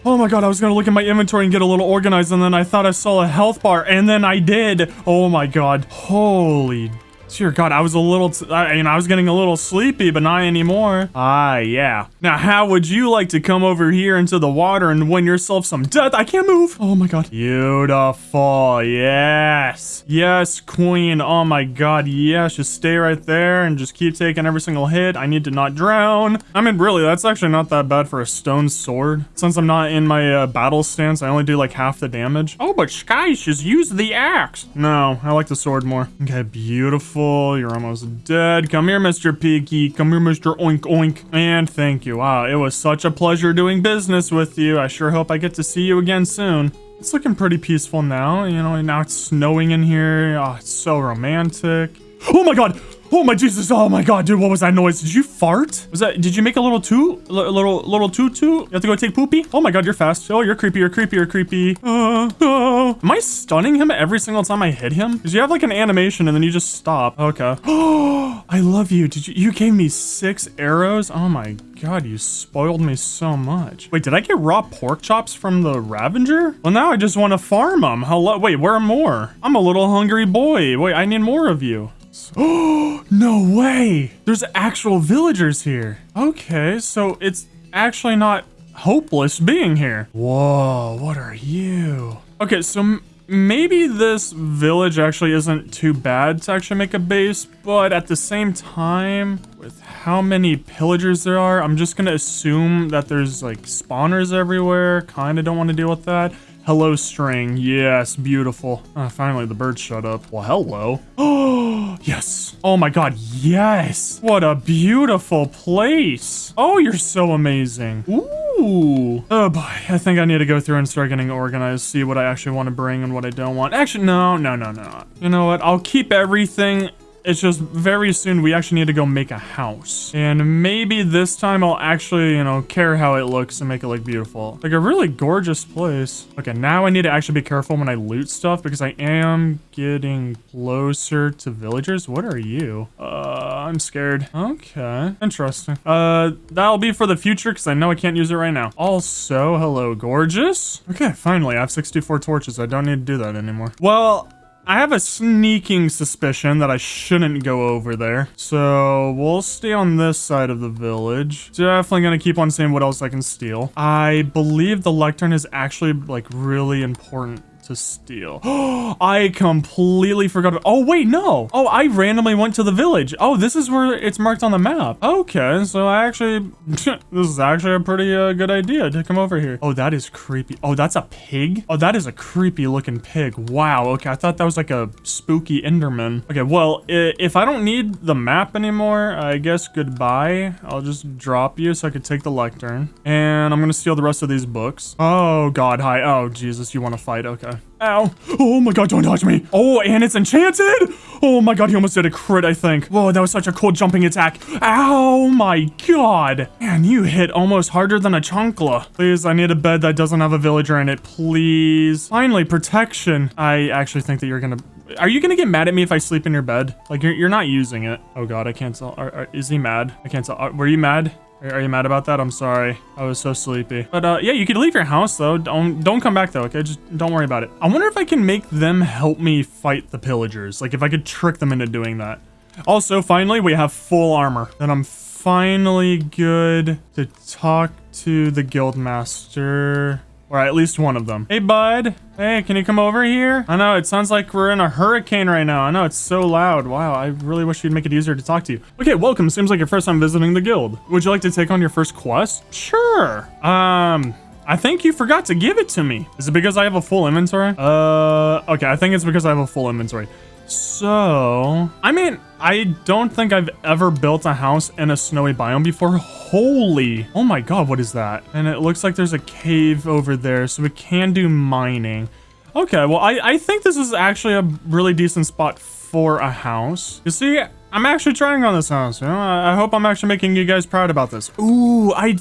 Speaker 1: Oh my god, I was gonna look at my inventory and get a little organized and then I thought I saw a health bar and then I did. Oh my god. Holy Dear God, I was a little, I mean, I was getting a little sleepy, but not anymore. Ah, yeah. Now, how would you like to come over here into the water and win yourself some death? I can't move. Oh my God. Beautiful. Yes. Yes, queen. Oh my God. Yes. Just stay right there and just keep taking every single hit. I need to not drown. I mean, really, that's actually not that bad for a stone sword. Since I'm not in my uh, battle stance, I only do like half the damage. Oh, but Skysh just use the axe. No, I like the sword more. Okay, beautiful. You're almost dead. Come here, Mr. Piggy. Come here, Mr. Oink Oink. And thank you. Wow, it was such a pleasure doing business with you. I sure hope I get to see you again soon. It's looking pretty peaceful now. You know, now it's snowing in here. Oh, it's so romantic. Oh my god! Oh my Jesus! Oh my God, dude! What was that noise? Did you fart? Was that? Did you make a little toot? A little, little toot toot? You have to go take poopy? Oh my God, you're fast. Oh, you're creepy. You're creepy. You're creepy. Uh, oh. Am I stunning him every single time I hit him? Because you have like an animation and then you just stop. Okay. Oh, I love you. Did you? You gave me six arrows. Oh my God, you spoiled me so much. Wait, did I get raw pork chops from the Ravenger? Well, now I just want to farm them. Hello. Wait, where are more? I'm a little hungry boy. Wait, I need more of you. Oh, no way. There's actual villagers here. Okay, so it's actually not hopeless being here. Whoa, what are you? Okay, so maybe this village actually isn't too bad to actually make a base, but at the same time, with how many pillagers there are, I'm just gonna assume that there's like spawners everywhere. Kinda don't want to deal with that. Hello, string. Yes, beautiful. Oh, finally, the bird shut up. Well, hello. Oh, yes. Oh my god, yes. What a beautiful place. Oh, you're so amazing. Ooh. Oh boy, I think I need to go through and start getting organized, see what I actually want to bring and what I don't want. Actually, no, no, no, no. You know what? I'll keep everything it's just very soon we actually need to go make a house. And maybe this time I'll actually, you know, care how it looks and make it look beautiful. Like a really gorgeous place. Okay, now I need to actually be careful when I loot stuff because I am getting closer to villagers. What are you? Uh, I'm scared. Okay, interesting. Uh, that'll be for the future because I know I can't use it right now. Also, hello, gorgeous. Okay, finally, I have 64 torches. I don't need to do that anymore. Well, I have a sneaking suspicion that I shouldn't go over there. So we'll stay on this side of the village. Definitely gonna keep on seeing what else I can steal. I believe the lectern is actually like really important to steal. I completely forgot. Oh, wait, no. Oh, I randomly went to the village. Oh, this is where it's marked on the map. Okay, so I actually, this is actually a pretty uh, good idea to come over here. Oh, that is creepy. Oh, that's a pig? Oh, that is a creepy looking pig. Wow. Okay, I thought that was like a spooky Enderman. Okay, well, if I don't need the map anymore, I guess goodbye. I'll just drop you so I could take the lectern. And I'm gonna steal the rest of these books. Oh, God, hi. Oh, Jesus, you want to fight? Okay. Ow. Oh my god, don't touch me. Oh, and it's enchanted. Oh my god, he almost did a crit, I think. Whoa, that was such a cool jumping attack. Ow my god. Man, you hit almost harder than a chancla. Please, I need a bed that doesn't have a villager in it, please. Finally, protection. I actually think that you're gonna... Are you gonna get mad at me if I sleep in your bed? Like, you're, you're not using it. Oh god, I can't tell. Are, are, is he mad? I can't tell. Are, were you mad? Are you mad about that? I'm sorry. I was so sleepy. But uh, yeah, you could leave your house though. Don't don't come back though. Okay, just don't worry about it. I wonder if I can make them help me fight the pillagers. Like if I could trick them into doing that. Also, finally, we have full armor. Then I'm finally good to talk to the guild master. Or at least one of them. Hey, bud. Hey, can you come over here? I know, it sounds like we're in a hurricane right now. I know, it's so loud. Wow, I really wish you'd make it easier to talk to you. Okay, welcome. Seems like your first time visiting the guild. Would you like to take on your first quest? Sure. Um... I think you forgot to give it to me. Is it because I have a full inventory? Uh, okay, I think it's because I have a full inventory. So, I mean, I don't think I've ever built a house in a snowy biome before. Holy, oh my god, what is that? And it looks like there's a cave over there, so we can do mining. Okay, well, I, I think this is actually a really decent spot for a house. You see, I'm actually trying on this house. You know, I, I hope I'm actually making you guys proud about this. Ooh, I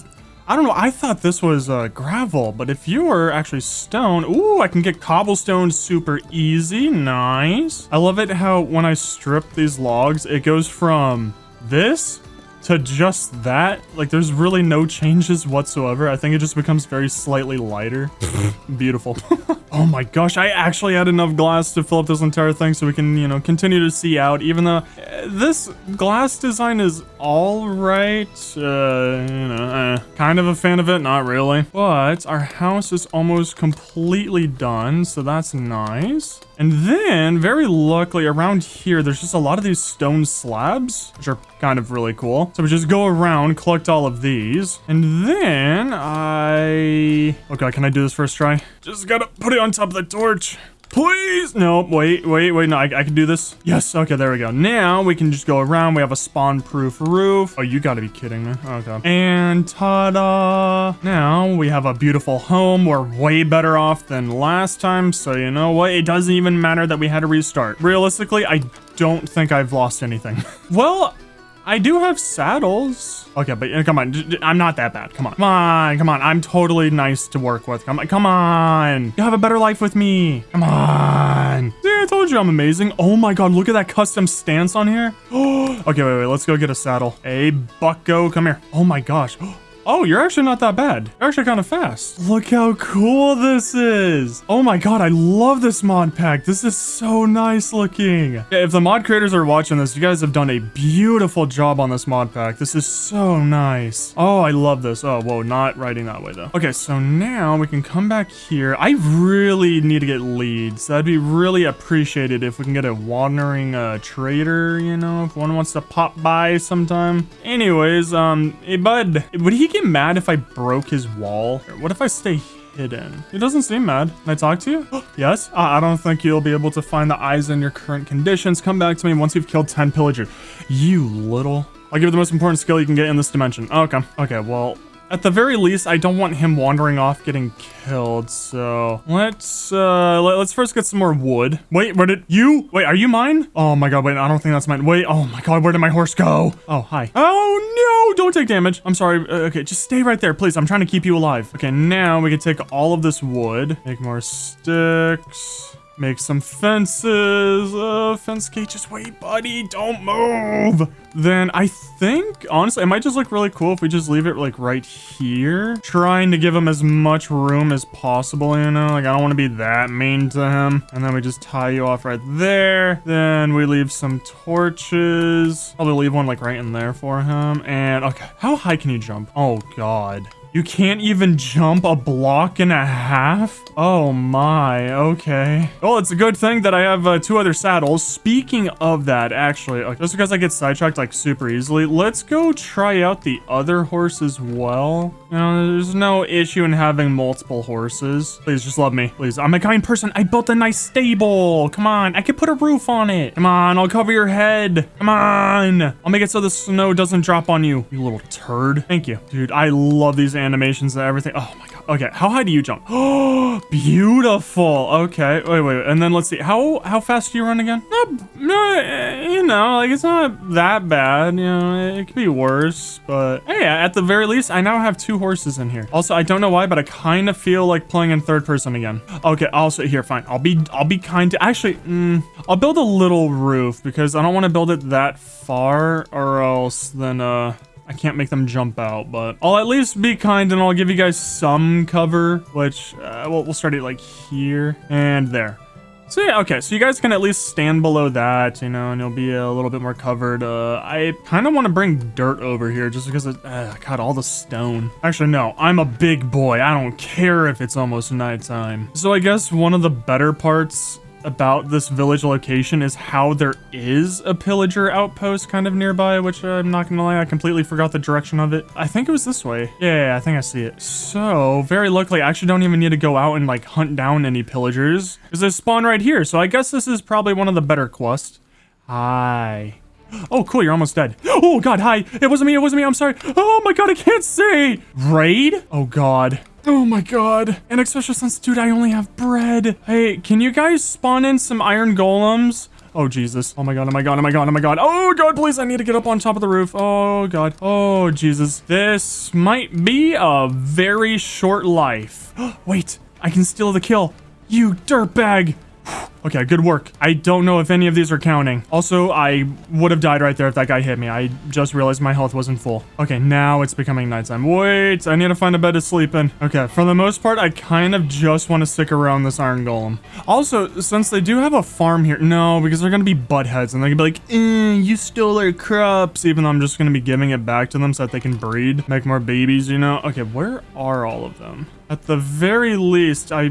Speaker 1: I don't know. I thought this was uh, gravel, but if you were actually stone, ooh, I can get cobblestone super easy. Nice. I love it how when I strip these logs, it goes from this to just that. Like there's really no changes whatsoever. I think it just becomes very slightly lighter. Beautiful. oh my gosh, I actually had enough glass to fill up this entire thing so we can, you know, continue to see out, even though uh, this glass design is all right. Uh, you know, uh, kind of a fan of it, not really. But our house is almost completely done, so that's nice. And then, very luckily, around here, there's just a lot of these stone slabs, which are kind of really cool. So we just go around, collect all of these, and then I... Okay, can I do this first try? Just gotta put it on top of the torch. Please! No, wait, wait, wait, no, I, I, can do this. Yes, okay, there we go. Now we can just go around. We have a spawn-proof roof. Oh, you gotta be kidding me. Okay. And ta-da! Now we have a beautiful home. We're way better off than last time, so you know what? It doesn't even matter that we had to restart. Realistically, I don't think I've lost anything. well, I do have saddles. Okay, but uh, come on. I'm not that bad. Come on. Come on. Come on. I'm totally nice to work with. Come on. Come on. You have a better life with me. Come on. See, I told you I'm amazing. Oh my god, look at that custom stance on here. okay, wait, wait. Let's go get a saddle. Hey, bucko, come here. Oh my gosh. Oh, you're actually not that bad. You're actually kind of fast. Look how cool this is. Oh my god, I love this mod pack. This is so nice looking. Yeah, if the mod creators are watching this, you guys have done a beautiful job on this mod pack. This is so nice. Oh, I love this. Oh, whoa, not writing that way though. Okay, so now we can come back here. I really need to get leads. That'd be really appreciated if we can get a wandering uh, trader, you know, if one wants to pop by sometime. Anyways, um, hey bud, would he get mad if I broke his wall? What if I stay hidden? He doesn't seem mad. Can I talk to you? yes? Uh, I don't think you'll be able to find the eyes in your current conditions. Come back to me once you've killed 10 pillagers. You little... I'll give you the most important skill you can get in this dimension. Okay. Okay, well, at the very least, I don't want him wandering off getting killed, so let's, uh, let, us first get some more wood. Wait, where did you? Wait, are you mine? Oh my god, wait, I don't think that's mine. Wait, oh my god, where did my horse go? Oh, hi. Oh no, don't take damage. I'm sorry. Uh, okay, just stay right there, please. I'm trying to keep you alive. Okay, now we can take all of this wood, make more sticks. Make some fences. Uh, fence just wait, buddy. Don't move. Then I think, honestly, it might just look really cool if we just leave it like right here. Trying to give him as much room as possible, you know? Like, I don't want to be that mean to him. And then we just tie you off right there. Then we leave some torches. Probably leave one like right in there for him. And okay, how high can you jump? Oh God. You can't even jump a block and a half? Oh my, okay. Well, it's a good thing that I have uh, two other saddles. Speaking of that, actually, uh, just because I get sidetracked like super easily, let's go try out the other horse as well. You know, there's no issue in having multiple horses. Please, just love me. Please, I'm a kind person. I built a nice stable. Come on, I could put a roof on it. Come on, I'll cover your head. Come on. I'll make it so the snow doesn't drop on you, you little turd. Thank you. Dude, I love these animations and everything. Oh my god. Okay, how high do you jump? Oh, beautiful. Okay, wait, wait, and then let's see. How how fast do you run again? Not, no, you know, like it's not that bad. You know, it could be worse, but hey, at the very least, I now have two horses in here. Also, I don't know why, but I kind of feel like playing in third person again. Okay, also here, fine. I'll be I'll be kind to actually. Mm, I'll build a little roof because I don't want to build it that far, or else then uh. I can't make them jump out, but I'll at least be kind and I'll give you guys some cover, which, uh, we'll, we'll start it like here and there. So yeah, okay, so you guys can at least stand below that, you know, and you'll be a little bit more covered. Uh, I kind of want to bring dirt over here just because it, uh, got all the stone. Actually, no, I'm a big boy. I don't care if it's almost nighttime. So I guess one of the better parts about this village location is how there is a pillager outpost kind of nearby, which uh, I'm not gonna lie, I completely forgot the direction of it. I think it was this way. Yeah, yeah, I think I see it. So, very luckily, I actually don't even need to go out and like hunt down any pillagers because they spawn right here. So I guess this is probably one of the better quests. Hi. Oh, cool, you're almost dead. Oh, God, hi. It wasn't me, it wasn't me, I'm sorry. Oh, my God, I can't see. Raid? Oh, God. Oh my god. And since, dude, I only have bread. Hey, can you guys spawn in some iron golems? Oh, Jesus. Oh my god, oh my god, oh my god, oh my god. Oh god, please, I need to get up on top of the roof. Oh god. Oh, Jesus. This might be a very short life. Wait, I can steal the kill. You dirtbag. Okay, good work. I don't know if any of these are counting. Also, I would have died right there if that guy hit me. I just realized my health wasn't full. Okay, now it's becoming nighttime. Wait, I need to find a bed to sleep in. Okay, for the most part, I kind of just want to stick around this iron golem. Also, since they do have a farm here, no, because they're going to be butt heads and they're going to be like, eh, you stole our crops, even though I'm just going to be giving it back to them so that they can breed, make more babies, you know? Okay, where are all of them? At the very least, I...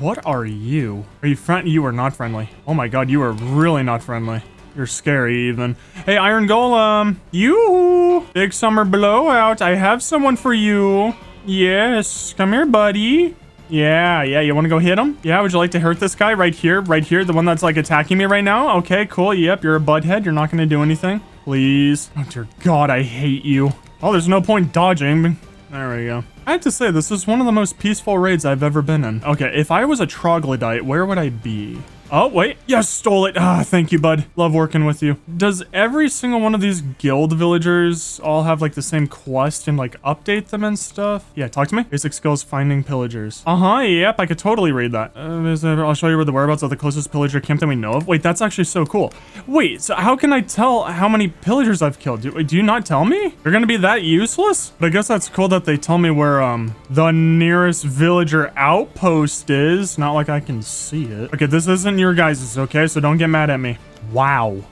Speaker 1: What are you? Are you friend? You are not friendly. Oh my god, you are really not friendly. You're scary even. Hey, Iron Golem. You! Big summer blowout. I have someone for you. Yes. Come here, buddy. Yeah, yeah, you want to go hit him? Yeah, would you like to hurt this guy right here? Right here, the one that's like attacking me right now? Okay, cool. Yep, you're a butthead. You're not going to do anything. Please. Oh, dear God, I hate you. Oh, there's no point dodging. There we go. I have to say, this is one of the most peaceful raids I've ever been in. Okay, if I was a troglodyte, where would I be? Oh, wait. Yes, stole it. Ah, thank you, bud. Love working with you. Does every single one of these guild villagers all have, like, the same quest and, like, update them and stuff? Yeah, talk to me. Basic skills, finding pillagers. Uh-huh, yep, I could totally read that. Uh, I'll show you where the whereabouts of the closest pillager camp that we know of. Wait, that's actually so cool. Wait, so how can I tell how many pillagers I've killed? Do, do you not tell me? You're gonna be that useless? But I guess that's cool that they tell me where, um, the nearest villager outpost is. Not like I can see it. Okay, this isn't your guys's, okay? So don't get mad at me. Wow.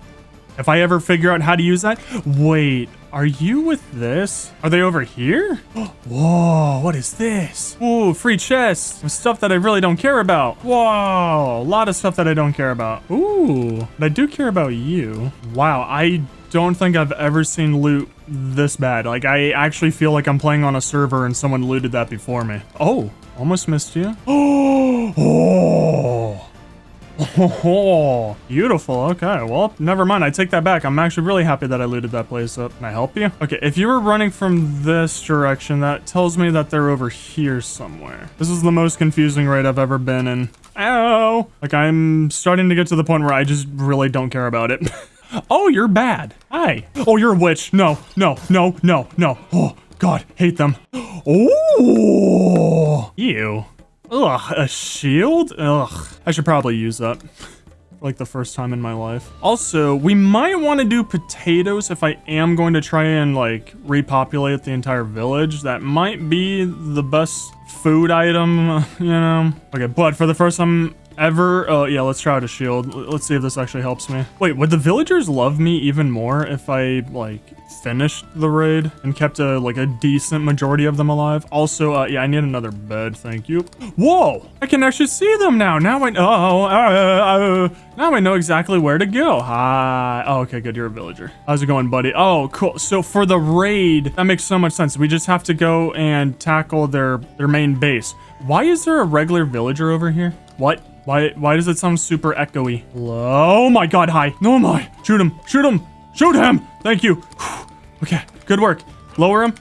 Speaker 1: If I ever figure out how to use that. Wait, are you with this? Are they over here? Whoa, what is this? Ooh, free chest stuff that I really don't care about. Whoa, a lot of stuff that I don't care about. Ooh, but I do care about you. Wow, I don't think I've ever seen loot this bad. Like, I actually feel like I'm playing on a server and someone looted that before me. Oh, almost missed you. Oh, Oh, beautiful. Okay, well, never mind. I take that back. I'm actually really happy that I looted that place up. Can I help you? Okay, if you were running from this direction, that tells me that they're over here somewhere. This is the most confusing raid I've ever been in. Ow! Like, I'm starting to get to the point where I just really don't care about it. oh, you're bad. Hi. Oh, you're a witch. No, no, no, no, no. Oh, God, hate them. Oh, ew. Ugh, a shield? Ugh. I should probably use that. like the first time in my life. Also, we might want to do potatoes if I am going to try and like repopulate the entire village. That might be the best food item, you know? Okay, but for the first time ever... Oh, yeah, let's try out a shield. Let's see if this actually helps me. Wait, would the villagers love me even more if I, like, finished the raid and kept a, like, a decent majority of them alive? Also, uh, yeah, I need another bed, thank you. Whoa! I can actually see them now. Now I know... Oh, uh, uh, now I know exactly where to go. Hi. Oh, okay, good. You're a villager. How's it going, buddy? Oh, cool. So for the raid, that makes so much sense. We just have to go and tackle their, their main base. Why is there a regular villager over here? What? Why why does it sound super echoey? Oh my god, hi. No my. Shoot him. Shoot him. Shoot him. Thank you. Okay, good work. Lower him.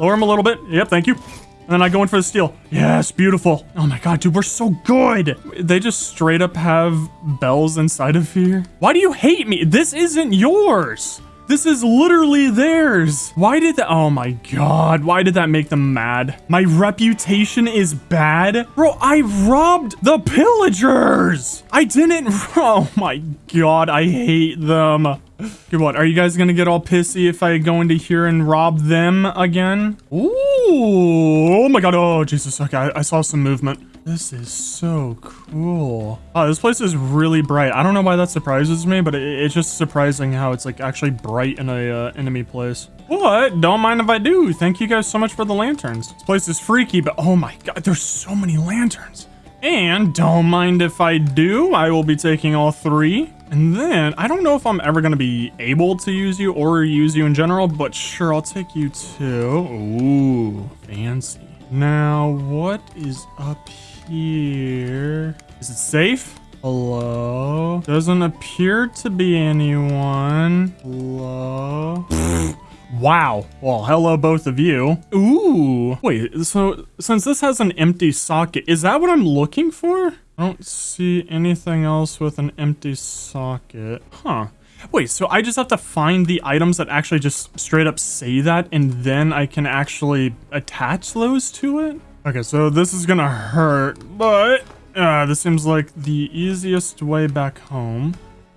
Speaker 1: Lower him a little bit. Yep, thank you. And then I go in for the steal. Yes, beautiful. Oh my god, dude, we're so good. They just straight up have bells inside of here. Why do you hate me? This isn't yours. This is literally theirs. Why did that? Oh my god. Why did that make them mad? My reputation is bad? Bro, I robbed the pillagers. I didn't. Oh my god. I hate them. Okay, what? Are you guys gonna get all pissy if I go into here and rob them again? Ooh. Oh my god. Oh, Jesus. Okay, I, I saw some movement. This is so cool. Oh, this place is really bright. I don't know why that surprises me, but it, it's just surprising how it's like actually bright in a uh, enemy place. What? Don't mind if I do. Thank you guys so much for the lanterns. This place is freaky, but oh my god, there's so many lanterns. And don't mind if I do. I will be taking all three. And then, I don't know if I'm ever going to be able to use you or use you in general, but sure, I'll take you too. Ooh, fancy. Now, what is up here? Is it safe? Hello? Doesn't appear to be anyone. Hello? Wow. Well, hello, both of you. Ooh. Wait, so since this has an empty socket, is that what I'm looking for? I don't see anything else with an empty socket. Huh. Wait, so I just have to find the items that actually just straight up say that, and then I can actually attach those to it? Okay, so this is gonna hurt, but uh, this seems like the easiest way back home.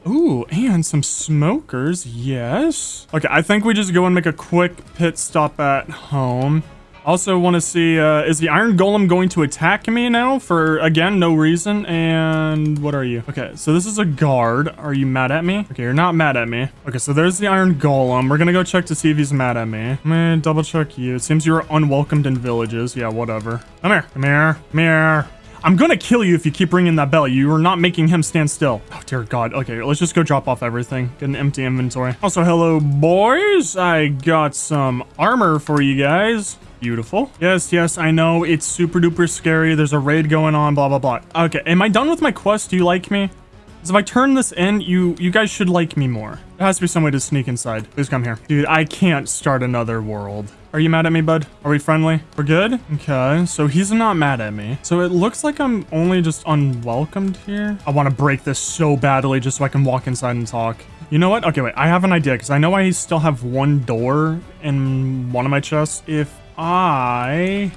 Speaker 1: Ooh, and some smokers, yes. Okay, I think we just go and make a quick pit stop at home. Also want to see, uh, is the Iron Golem going to attack me now for, again, no reason? And what are you? Okay, so this is a guard. Are you mad at me? Okay, you're not mad at me. Okay, so there's the Iron Golem. We're gonna go check to see if he's mad at me. Me double check you. It seems you're unwelcomed in villages. Yeah, whatever. Come here. Come here. Come here. I'm gonna kill you if you keep ringing that bell. You are not making him stand still. Oh, dear God. Okay, let's just go drop off everything. Get an empty inventory. Also, hello, boys. I got some armor for you guys. Beautiful. Yes, yes, I know. It's super duper scary. There's a raid going on, blah, blah, blah. Okay, am I done with my quest? Do you like me? Because if I turn this in, you you guys should like me more. There has to be some way to sneak inside. Please come here. Dude, I can't start another world. Are you mad at me, bud? Are we friendly? We're good? Okay, so he's not mad at me. So it looks like I'm only just unwelcomed here. I want to break this so badly just so I can walk inside and talk. You know what? Okay, wait. I have an idea because I know I still have one door in one of my chests. If I...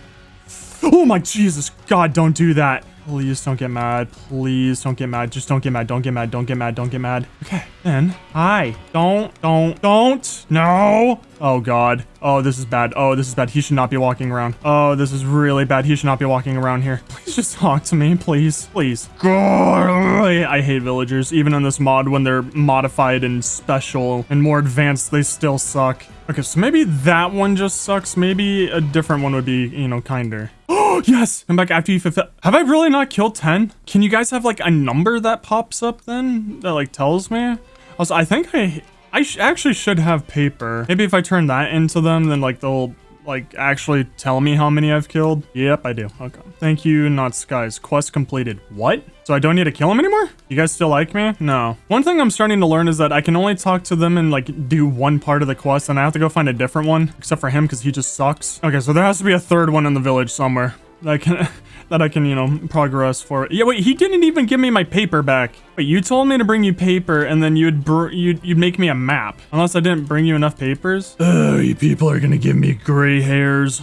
Speaker 1: Oh my Jesus. God, don't do that. Please don't get mad. Please don't get mad. Just don't get mad. Don't get mad. Don't get mad. Don't get mad. Okay. Then, hi. Don't, don't, don't. No. Oh, God. Oh, this is bad. Oh, this is bad. He should not be walking around. Oh, this is really bad. He should not be walking around here. Please just talk to me. Please. Please. God. I hate villagers. Even in this mod, when they're modified and special and more advanced, they still suck. Okay, so maybe that one just sucks. Maybe a different one would be, you know, kinder. Oh, yes! Come back after you fulfill- Have I really not killed 10? Can you guys have, like, a number that pops up then? That, like, tells me? Also, I think I- I sh actually should have paper. Maybe if I turn that into them, then, like, they'll, like, actually tell me how many I've killed. Yep, I do. Okay. Thank you, not skies. Quest completed. What? So I don't need to kill him anymore? You guys still like me? No. One thing I'm starting to learn is that I can only talk to them and like do one part of the quest and I have to go find a different one, except for him because he just sucks. Okay, so there has to be a third one in the village somewhere can, that I can, you know, progress for. Yeah, wait, he didn't even give me my paper back. Wait, you told me to bring you paper and then you'd, you'd, you'd make me a map. Unless I didn't bring you enough papers. Oh, you people are gonna give me gray hairs.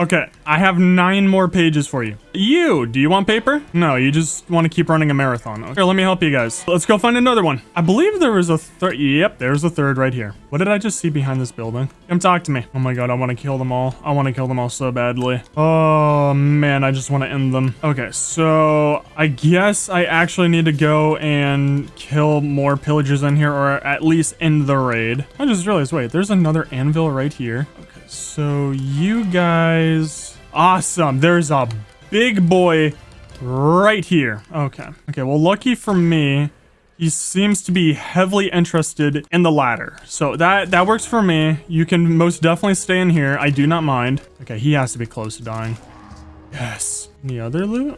Speaker 1: Okay, I have nine more pages for you. You, do you want paper? No, you just want to keep running a marathon. Here, let me help you guys. Let's go find another one. I believe there was a third. Yep, there's a third right here. What did I just see behind this building? Come talk to me. Oh my god, I want to kill them all. I want to kill them all so badly. Oh man, I just want to end them. Okay, so I guess I actually need to go and kill more pillagers in here or at least end the raid. I just realized, wait, there's another anvil right here. So you guys... Awesome. There's a big boy right here. Okay. Okay, well, lucky for me, he seems to be heavily interested in the ladder. So that, that works for me. You can most definitely stay in here. I do not mind. Okay, he has to be close to dying. Yes. Any other loot?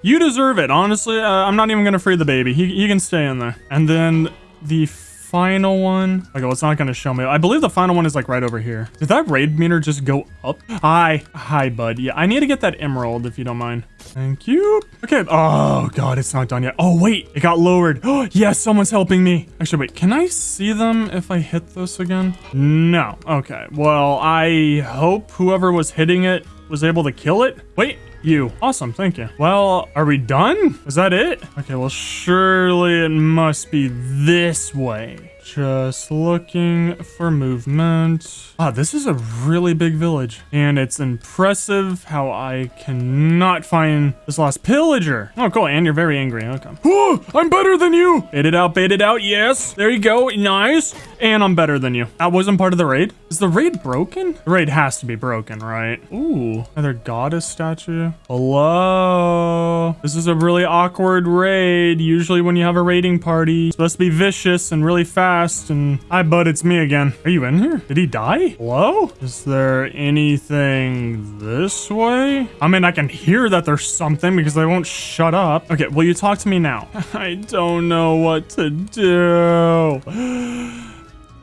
Speaker 1: you deserve it. Honestly, uh, I'm not even going to free the baby. He, he can stay in there. And then the final one. Okay, well, it's not going to show me. I believe the final one is like right over here. Did that raid meter just go up? Hi. Hi, bud. Yeah, I need to get that emerald if you don't mind. Thank you. Okay. Oh, God, it's not done yet. Oh, wait. It got lowered. Oh, yes, someone's helping me. Actually, wait. Can I see them if I hit this again? No. Okay. Well, I hope whoever was hitting it was able to kill it. Wait, you. Awesome, thank you. Well, are we done? Is that it? Okay, well, surely it must be this way. Just looking for movement. Ah, this is a really big village. And it's impressive how I cannot find this last pillager. Oh, cool. And you're very angry. Okay. Oh, I'm better than you. Bait it out, bait it out. Yes. There you go. Nice. And I'm better than you. That wasn't part of the raid. Is the raid broken? The raid has to be broken, right? Ooh, another goddess statue. Hello. This is a really awkward raid. Usually when you have a raiding party, it's supposed to be vicious and really fast. And hi, bud, it's me again. Are you in here? Did he die? Hello? Is there anything this way? I mean, I can hear that there's something because they won't shut up. Okay, will you talk to me now? I don't know what to do.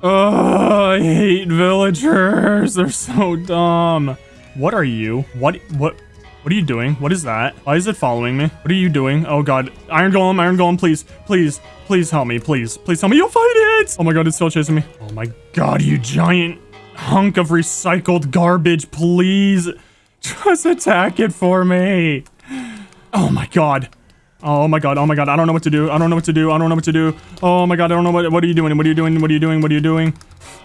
Speaker 1: Oh, I hate villagers. They're so dumb. What are you? What? What? What are you doing? What is that? Why is it following me? What are you doing? Oh god. Iron Golem, Iron Golem, please. Please. Please help me. Please. Please help me. You'll fight it! Oh my god, it's still chasing me. Oh my god, you giant hunk of recycled garbage. Please. Just attack it for me. Oh my god. Oh my god, oh my god, I don't know what to do. I don't know what to do. I don't know what to do. Oh my god, I don't know what what are you doing? What are you doing? What are you doing? What are you doing?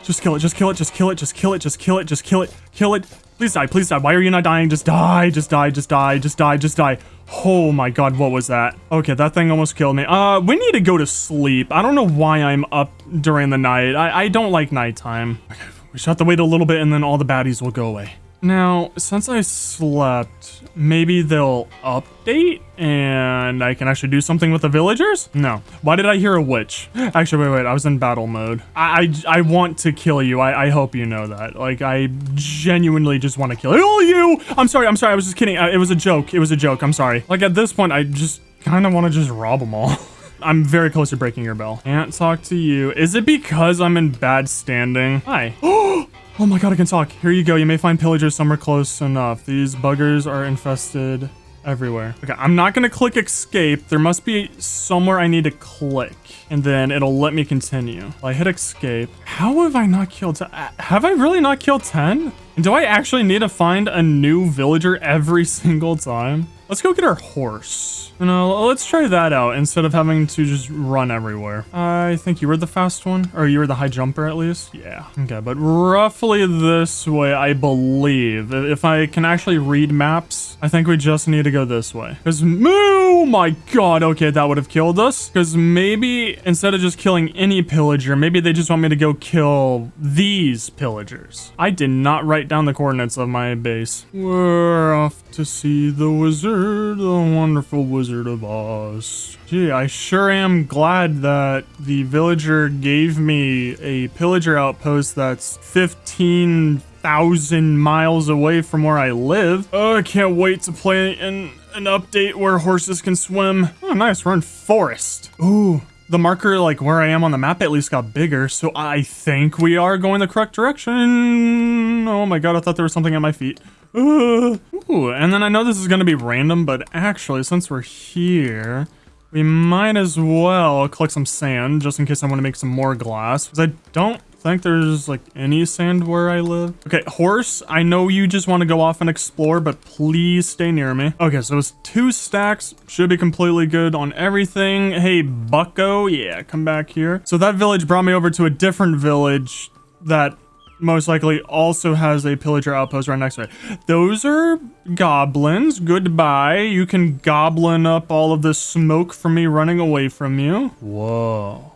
Speaker 1: Just kill it, just kill it, just kill it, just kill it, just kill it, just kill it, kill it. Please die, please die. Why are you not dying? Just die, just die, just die, just die, just die. Oh my god, what was that? Okay, that thing almost killed me. Uh, we need to go to sleep. I don't know why I'm up during the night. I, I don't like nighttime. Okay, we just have to wait a little bit and then all the baddies will go away. Now, since I slept, maybe they'll update and I can actually do something with the villagers? No. Why did I hear a witch? Actually, wait, wait, I was in battle mode. I, I, I want to kill you. I, I hope you know that. Like, I genuinely just want to kill you. I'm sorry, I'm sorry, I was just kidding. Uh, it was a joke. It was a joke, I'm sorry. Like, at this point, I just kind of want to just rob them all. I'm very close to breaking your bell. Can't talk to you. Is it because I'm in bad standing? Hi. Oh my god, I can talk. Here you go. You may find pillagers somewhere close enough. These buggers are infested everywhere. Okay, I'm not to click escape. There must be somewhere I need to click, and then it'll let me continue. I hit escape. How have I not killed... Uh, have I really not killed 10? Do I actually need to find a new villager every single time? Let's go get our horse. You know, let's try that out instead of having to just run everywhere. I think you were the fast one, or you were the high jumper at least. Yeah. Okay, but roughly this way, I believe. If I can actually read maps, I think we just need to go this way. Because, oh my god, okay, that would have killed us. Because maybe instead of just killing any pillager, maybe they just want me to go kill these pillagers. I did not write down the coordinates of my base. We're off to see the wizard the wonderful Wizard of Oz. Gee, I sure am glad that the villager gave me a pillager outpost that's 15,000 miles away from where I live. Oh, I can't wait to play in an update where horses can swim. Oh, nice, we're in forest. Ooh, the marker, like where I am on the map, at least got bigger. So I think we are going the correct direction. Oh my god, I thought there was something at my feet. Uh, ooh, and then I know this is going to be random, but actually, since we're here, we might as well collect some sand, just in case I want to make some more glass. Because I don't think there's like any sand where I live. Okay, horse, I know you just want to go off and explore, but please stay near me. Okay, so it's two stacks. Should be completely good on everything. Hey, bucko. Yeah, come back here. So that village brought me over to a different village that most likely also has a pillager outpost right next to it. Those are goblins. Goodbye. You can goblin up all of this smoke from me running away from you. Whoa.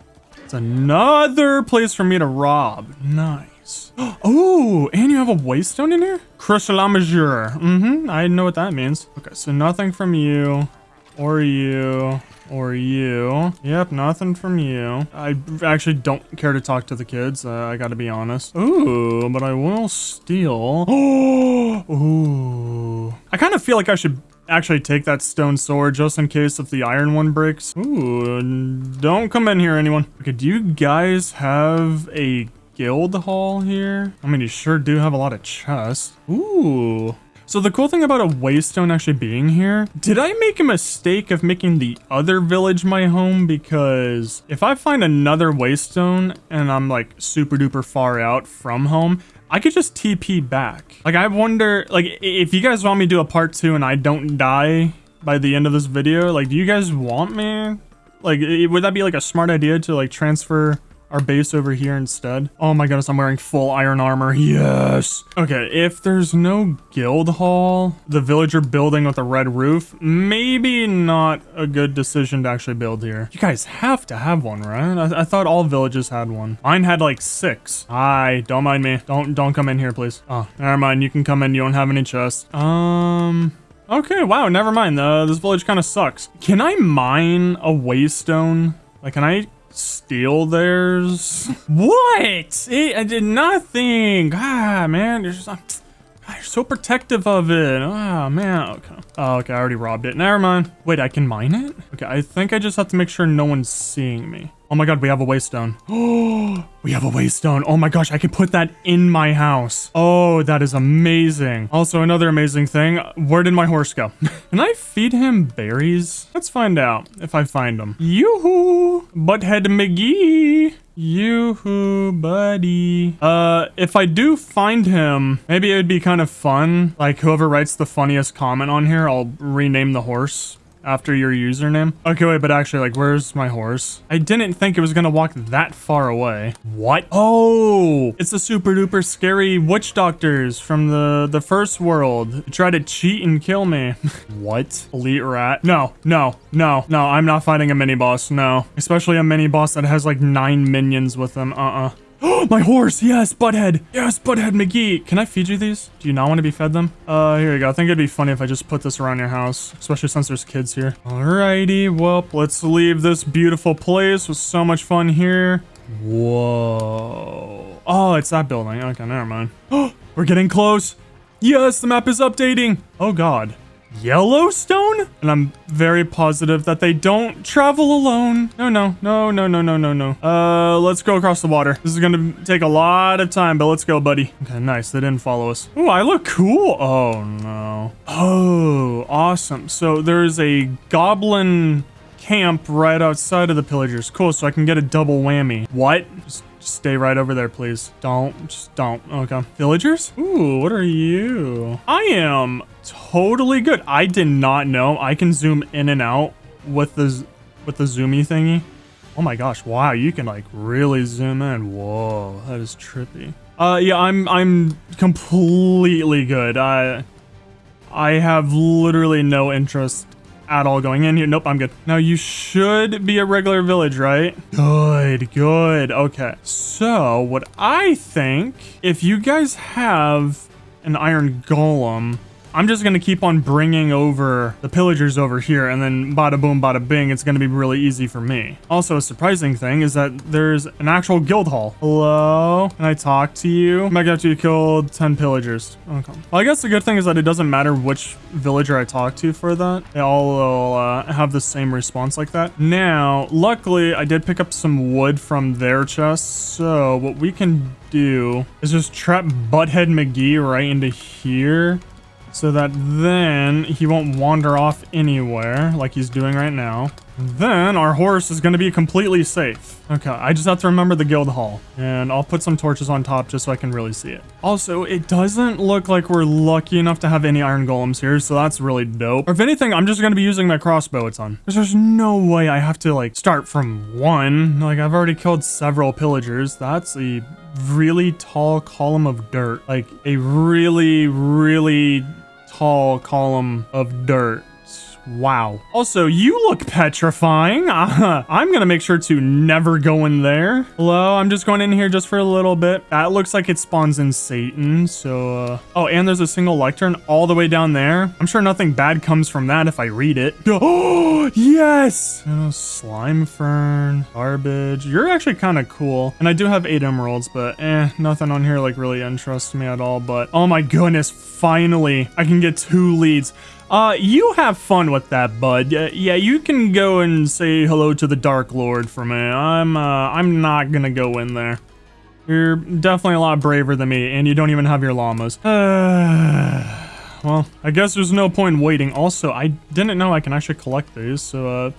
Speaker 1: It's another place for me to rob. Nice. Oh, and you have a waystone in here? Crystal Mm-hmm. I know what that means. Okay, so nothing from you or you or you. Yep, nothing from you. I actually don't care to talk to the kids. Uh, I gotta be honest. Ooh, but I will steal. Ooh. I kind of feel like I should actually take that stone sword just in case if the iron one breaks. Ooh, don't come in here, anyone. Okay, do you guys have a guild hall here? I mean, you sure do have a lot of chests. Ooh. So the cool thing about a waystone actually being here, did I make a mistake of making the other village my home? Because if I find another waystone and I'm like super duper far out from home, I could just TP back. Like I wonder, like if you guys want me to do a part two and I don't die by the end of this video, like do you guys want me? Like would that be like a smart idea to like transfer our base over here instead. Oh my goodness, I'm wearing full iron armor. Yes. Okay, if there's no guild hall, the villager building with a red roof, maybe not a good decision to actually build here. You guys have to have one, right? I, I thought all villages had one. Mine had like six. Hi, don't mind me. Don't don't come in here, please. Oh, never mind. You can come in. You don't have any chests. Um... Okay, wow, never mind. Uh, this village kind of sucks. Can I mine a waystone? Like, can I steal theirs? what? It, I did nothing. Ah, man, you're, just, you're so protective of it. Ah, man. Okay. Oh, okay, I already robbed it. Never mind. Wait, I can mine it? Okay, I think I just have to make sure no one's seeing me. Oh my god, we have a waystone. Oh, we have a waystone. Oh my gosh, I can put that in my house. Oh, that is amazing. Also, another amazing thing. Where did my horse go? can I feed him berries? Let's find out if I find them. Yoo-hoo! Butthead McGee! Yoo-hoo, buddy. Uh, if I do find him, maybe it would be kind of fun. Like, whoever writes the funniest comment on here, I'll rename the horse after your username. Okay, wait, but actually, like, where's my horse? I didn't think it was gonna walk that far away. What? Oh, it's the super duper scary witch doctors from the, the first world. Try to cheat and kill me. what? Elite rat? No, no, no, no, I'm not fighting a mini boss, no. Especially a mini boss that has like nine minions with them, uh-uh. Oh my horse! Yes, Butthead! Yes, Butthead McGee! Can I feed you these? Do you not want to be fed them? Uh, here you go. I think it'd be funny if I just put this around your house, especially since there's kids here. Alrighty, well, let's leave this beautiful place. It was so much fun here. Whoa. Oh, it's that building. Okay, never mind. We're getting close. Yes, the map is updating. Oh, God. Yellowstone? And I'm very positive that they don't travel alone. No, no, no, no, no, no, no, no. Uh, let's go across the water. This is gonna take a lot of time, but let's go, buddy. Okay, nice. They didn't follow us. Oh, I look cool. Oh, no. Oh, awesome. So there's a goblin camp right outside of the pillagers. Cool, so I can get a double whammy. What? Just stay right over there, please. Don't, just don't. Okay. Villagers? Ooh, what are you? I am totally good. I did not know I can zoom in and out with the with the zoomy thingy. Oh my gosh, wow, you can like really zoom in. Whoa, that is trippy. Uh yeah, I'm I'm completely good. I I have literally no interest at all going in here. Nope, I'm good. Now you should be a regular village, right? Good, good. Okay. So what I think, if you guys have an iron golem, I'm just going to keep on bringing over the pillagers over here and then bada boom, bada bing, it's going to be really easy for me. Also, a surprising thing is that there's an actual guild hall. Hello? Can I talk to you? Might after you killed 10 pillagers. Okay. Well, I guess the good thing is that it doesn't matter which villager I talk to for that. They all will uh, have the same response like that. Now, luckily, I did pick up some wood from their chests. So what we can do is just trap Butthead McGee right into here so that then he won't wander off anywhere like he's doing right now. Then our horse is going to be completely safe. Okay, I just have to remember the guild hall. And I'll put some torches on top just so I can really see it. Also, it doesn't look like we're lucky enough to have any iron golems here, so that's really dope. Or if anything, I'm just going to be using my crossbow a ton. Because there's no way I have to, like, start from one. Like, I've already killed several pillagers. That's a really tall column of dirt. Like, a really, really tall column of dirt. Wow. Also, you look petrifying. Uh, I'm gonna make sure to never go in there. Hello, I'm just going in here just for a little bit. That looks like it spawns in Satan, so... Uh... Oh, and there's a single lectern all the way down there. I'm sure nothing bad comes from that if I read it. Oh, yes! Oh, slime fern, garbage. You're actually kind of cool. And I do have eight emeralds, but eh, nothing on here like really interests me at all. But oh my goodness, finally, I can get two leads. Uh, you have fun with that, bud. Yeah, you can go and say hello to the Dark Lord for me. I'm, uh, I'm not gonna go in there. You're definitely a lot braver than me, and you don't even have your llamas. Uh, well, I guess there's no point waiting. Also, I didn't know I can actually collect these, so, uh,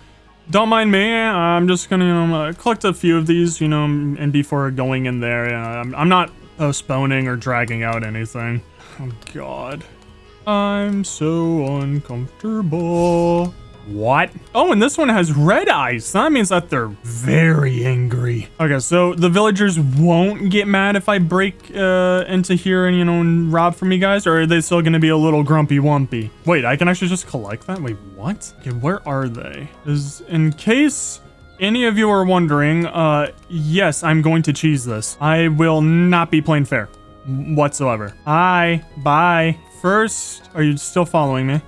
Speaker 1: don't mind me. I'm just gonna, uh, collect a few of these, you know, and before going in there, uh, I'm, I'm not postponing or dragging out anything. Oh, God. I'm so uncomfortable. What? Oh, and this one has red eyes. That means that they're very angry. Okay, so the villagers won't get mad if I break uh, into here and, you know, and rob from you guys? Or are they still going to be a little grumpy wumpy? Wait, I can actually just collect that? Wait, what? Okay, where are they? Is in case any of you are wondering, uh, yes, I'm going to cheese this. I will not be playing fair whatsoever. Hi, bye. First, are you still following me?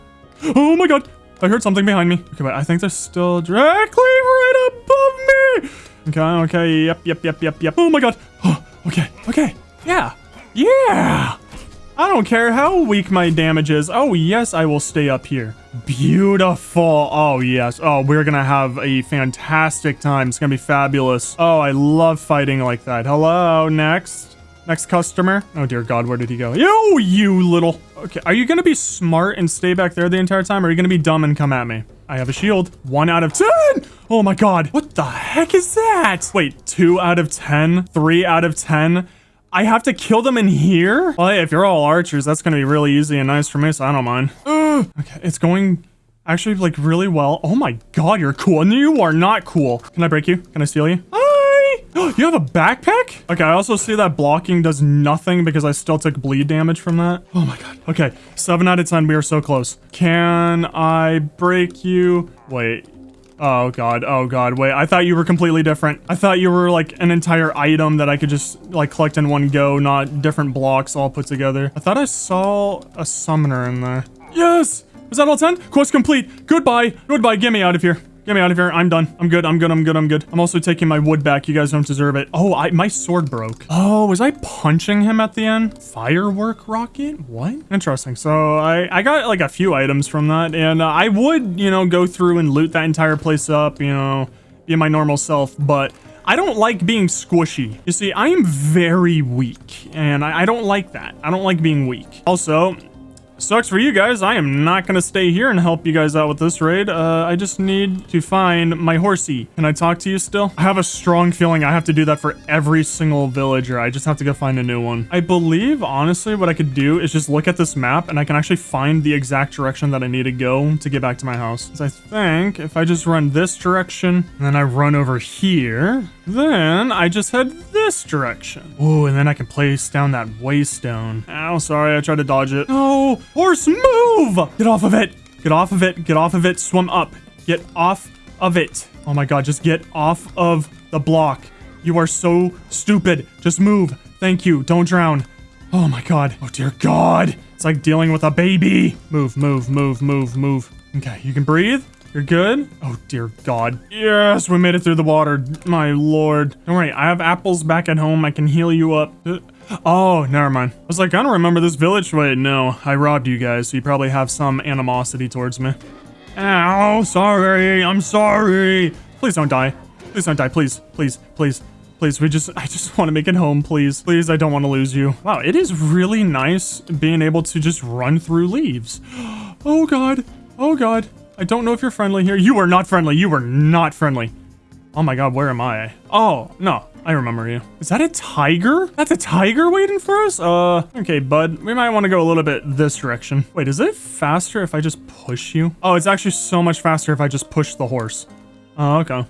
Speaker 1: Oh my god, I heard something behind me. Okay, but I think they're still directly right above me. Okay, okay, yep, yep, yep, yep, yep. Oh my god. Oh, okay, okay, yeah, yeah. I don't care how weak my damage is. Oh, yes, I will stay up here. Beautiful. Oh, yes. Oh, we're gonna have a fantastic time. It's gonna be fabulous. Oh, I love fighting like that. Hello, next. Next customer. Oh dear God, where did he go? Yo, you little. Okay, are you gonna be smart and stay back there the entire time? Or are you gonna be dumb and come at me? I have a shield. One out of 10. Oh my God. What the heck is that? Wait, two out of 10? Three out of 10? I have to kill them in here? Well, hey, if you're all archers, that's gonna be really easy and nice for me, so I don't mind. Ugh. Okay, it's going actually like really well. Oh my God, you're cool. And you are not cool. Can I break you? Can I steal you? Ah! you have a backpack? Okay, I also see that blocking does nothing because I still took bleed damage from that. Oh my god. Okay, 7 out of 10. We are so close. Can I break you? Wait. Oh god, oh god, wait, I thought you were completely different. I thought you were like an entire item that I could just like collect in one go, not different blocks all put together. I thought I saw a summoner in there. Yes! Was that all 10? Quest complete. Goodbye. Goodbye. Get me out of here. Get me out of here. I'm done. I'm good. I'm good. I'm good. I'm good. I'm also taking my wood back. You guys don't deserve it. Oh, I, my sword broke. Oh, was I punching him at the end? Firework rocket? What? Interesting. So I, I got like a few items from that and uh, I would, you know, go through and loot that entire place up, you know, be my normal self, but I don't like being squishy. You see, I am very weak, and I, I, don't like that. I don't like being weak. Also, Sucks for you guys. I am not going to stay here and help you guys out with this raid. Uh, I just need to find my horsey. Can I talk to you still? I have a strong feeling I have to do that for every single villager. I just have to go find a new one. I believe, honestly, what I could do is just look at this map and I can actually find the exact direction that I need to go to get back to my house. I think if I just run this direction and then I run over here, then I just head this direction. Oh, and then I can place down that waystone. Oh, sorry, I tried to dodge it. No, horse, move! Get off of it. Get off of it. Get off of it. Swim up. Get off of it. Oh my god, just get off of the block. You are so stupid. Just move. Thank you. Don't drown. Oh my god. Oh dear god. It's like dealing with a baby. Move, move, move, move, move. Okay, you can breathe. You're good? Oh, dear God. Yes, we made it through the water. My lord. Don't worry, I have apples back at home. I can heal you up. Uh, Oh, never mind. I was like, I don't remember this village. Wait, no. I robbed you guys, so you probably have some animosity towards me. Ow, sorry. I'm sorry. Please don't die. Please don't die. Please, please, please. Please, we just, I just want to make it home, please. Please, I don't want to lose you. Wow, it is really nice being able to just run through leaves. Oh God, oh God. I don't know if you're friendly here. You are not friendly. You are not friendly. Oh my God, where am I? Oh, no, I remember you. Is that a tiger? That's a tiger waiting for us? Uh, okay, bud. We might want to go a little bit this direction. Wait, is it faster if I just push you? Oh, it's actually so much faster if I just push the horse. Oh, okay.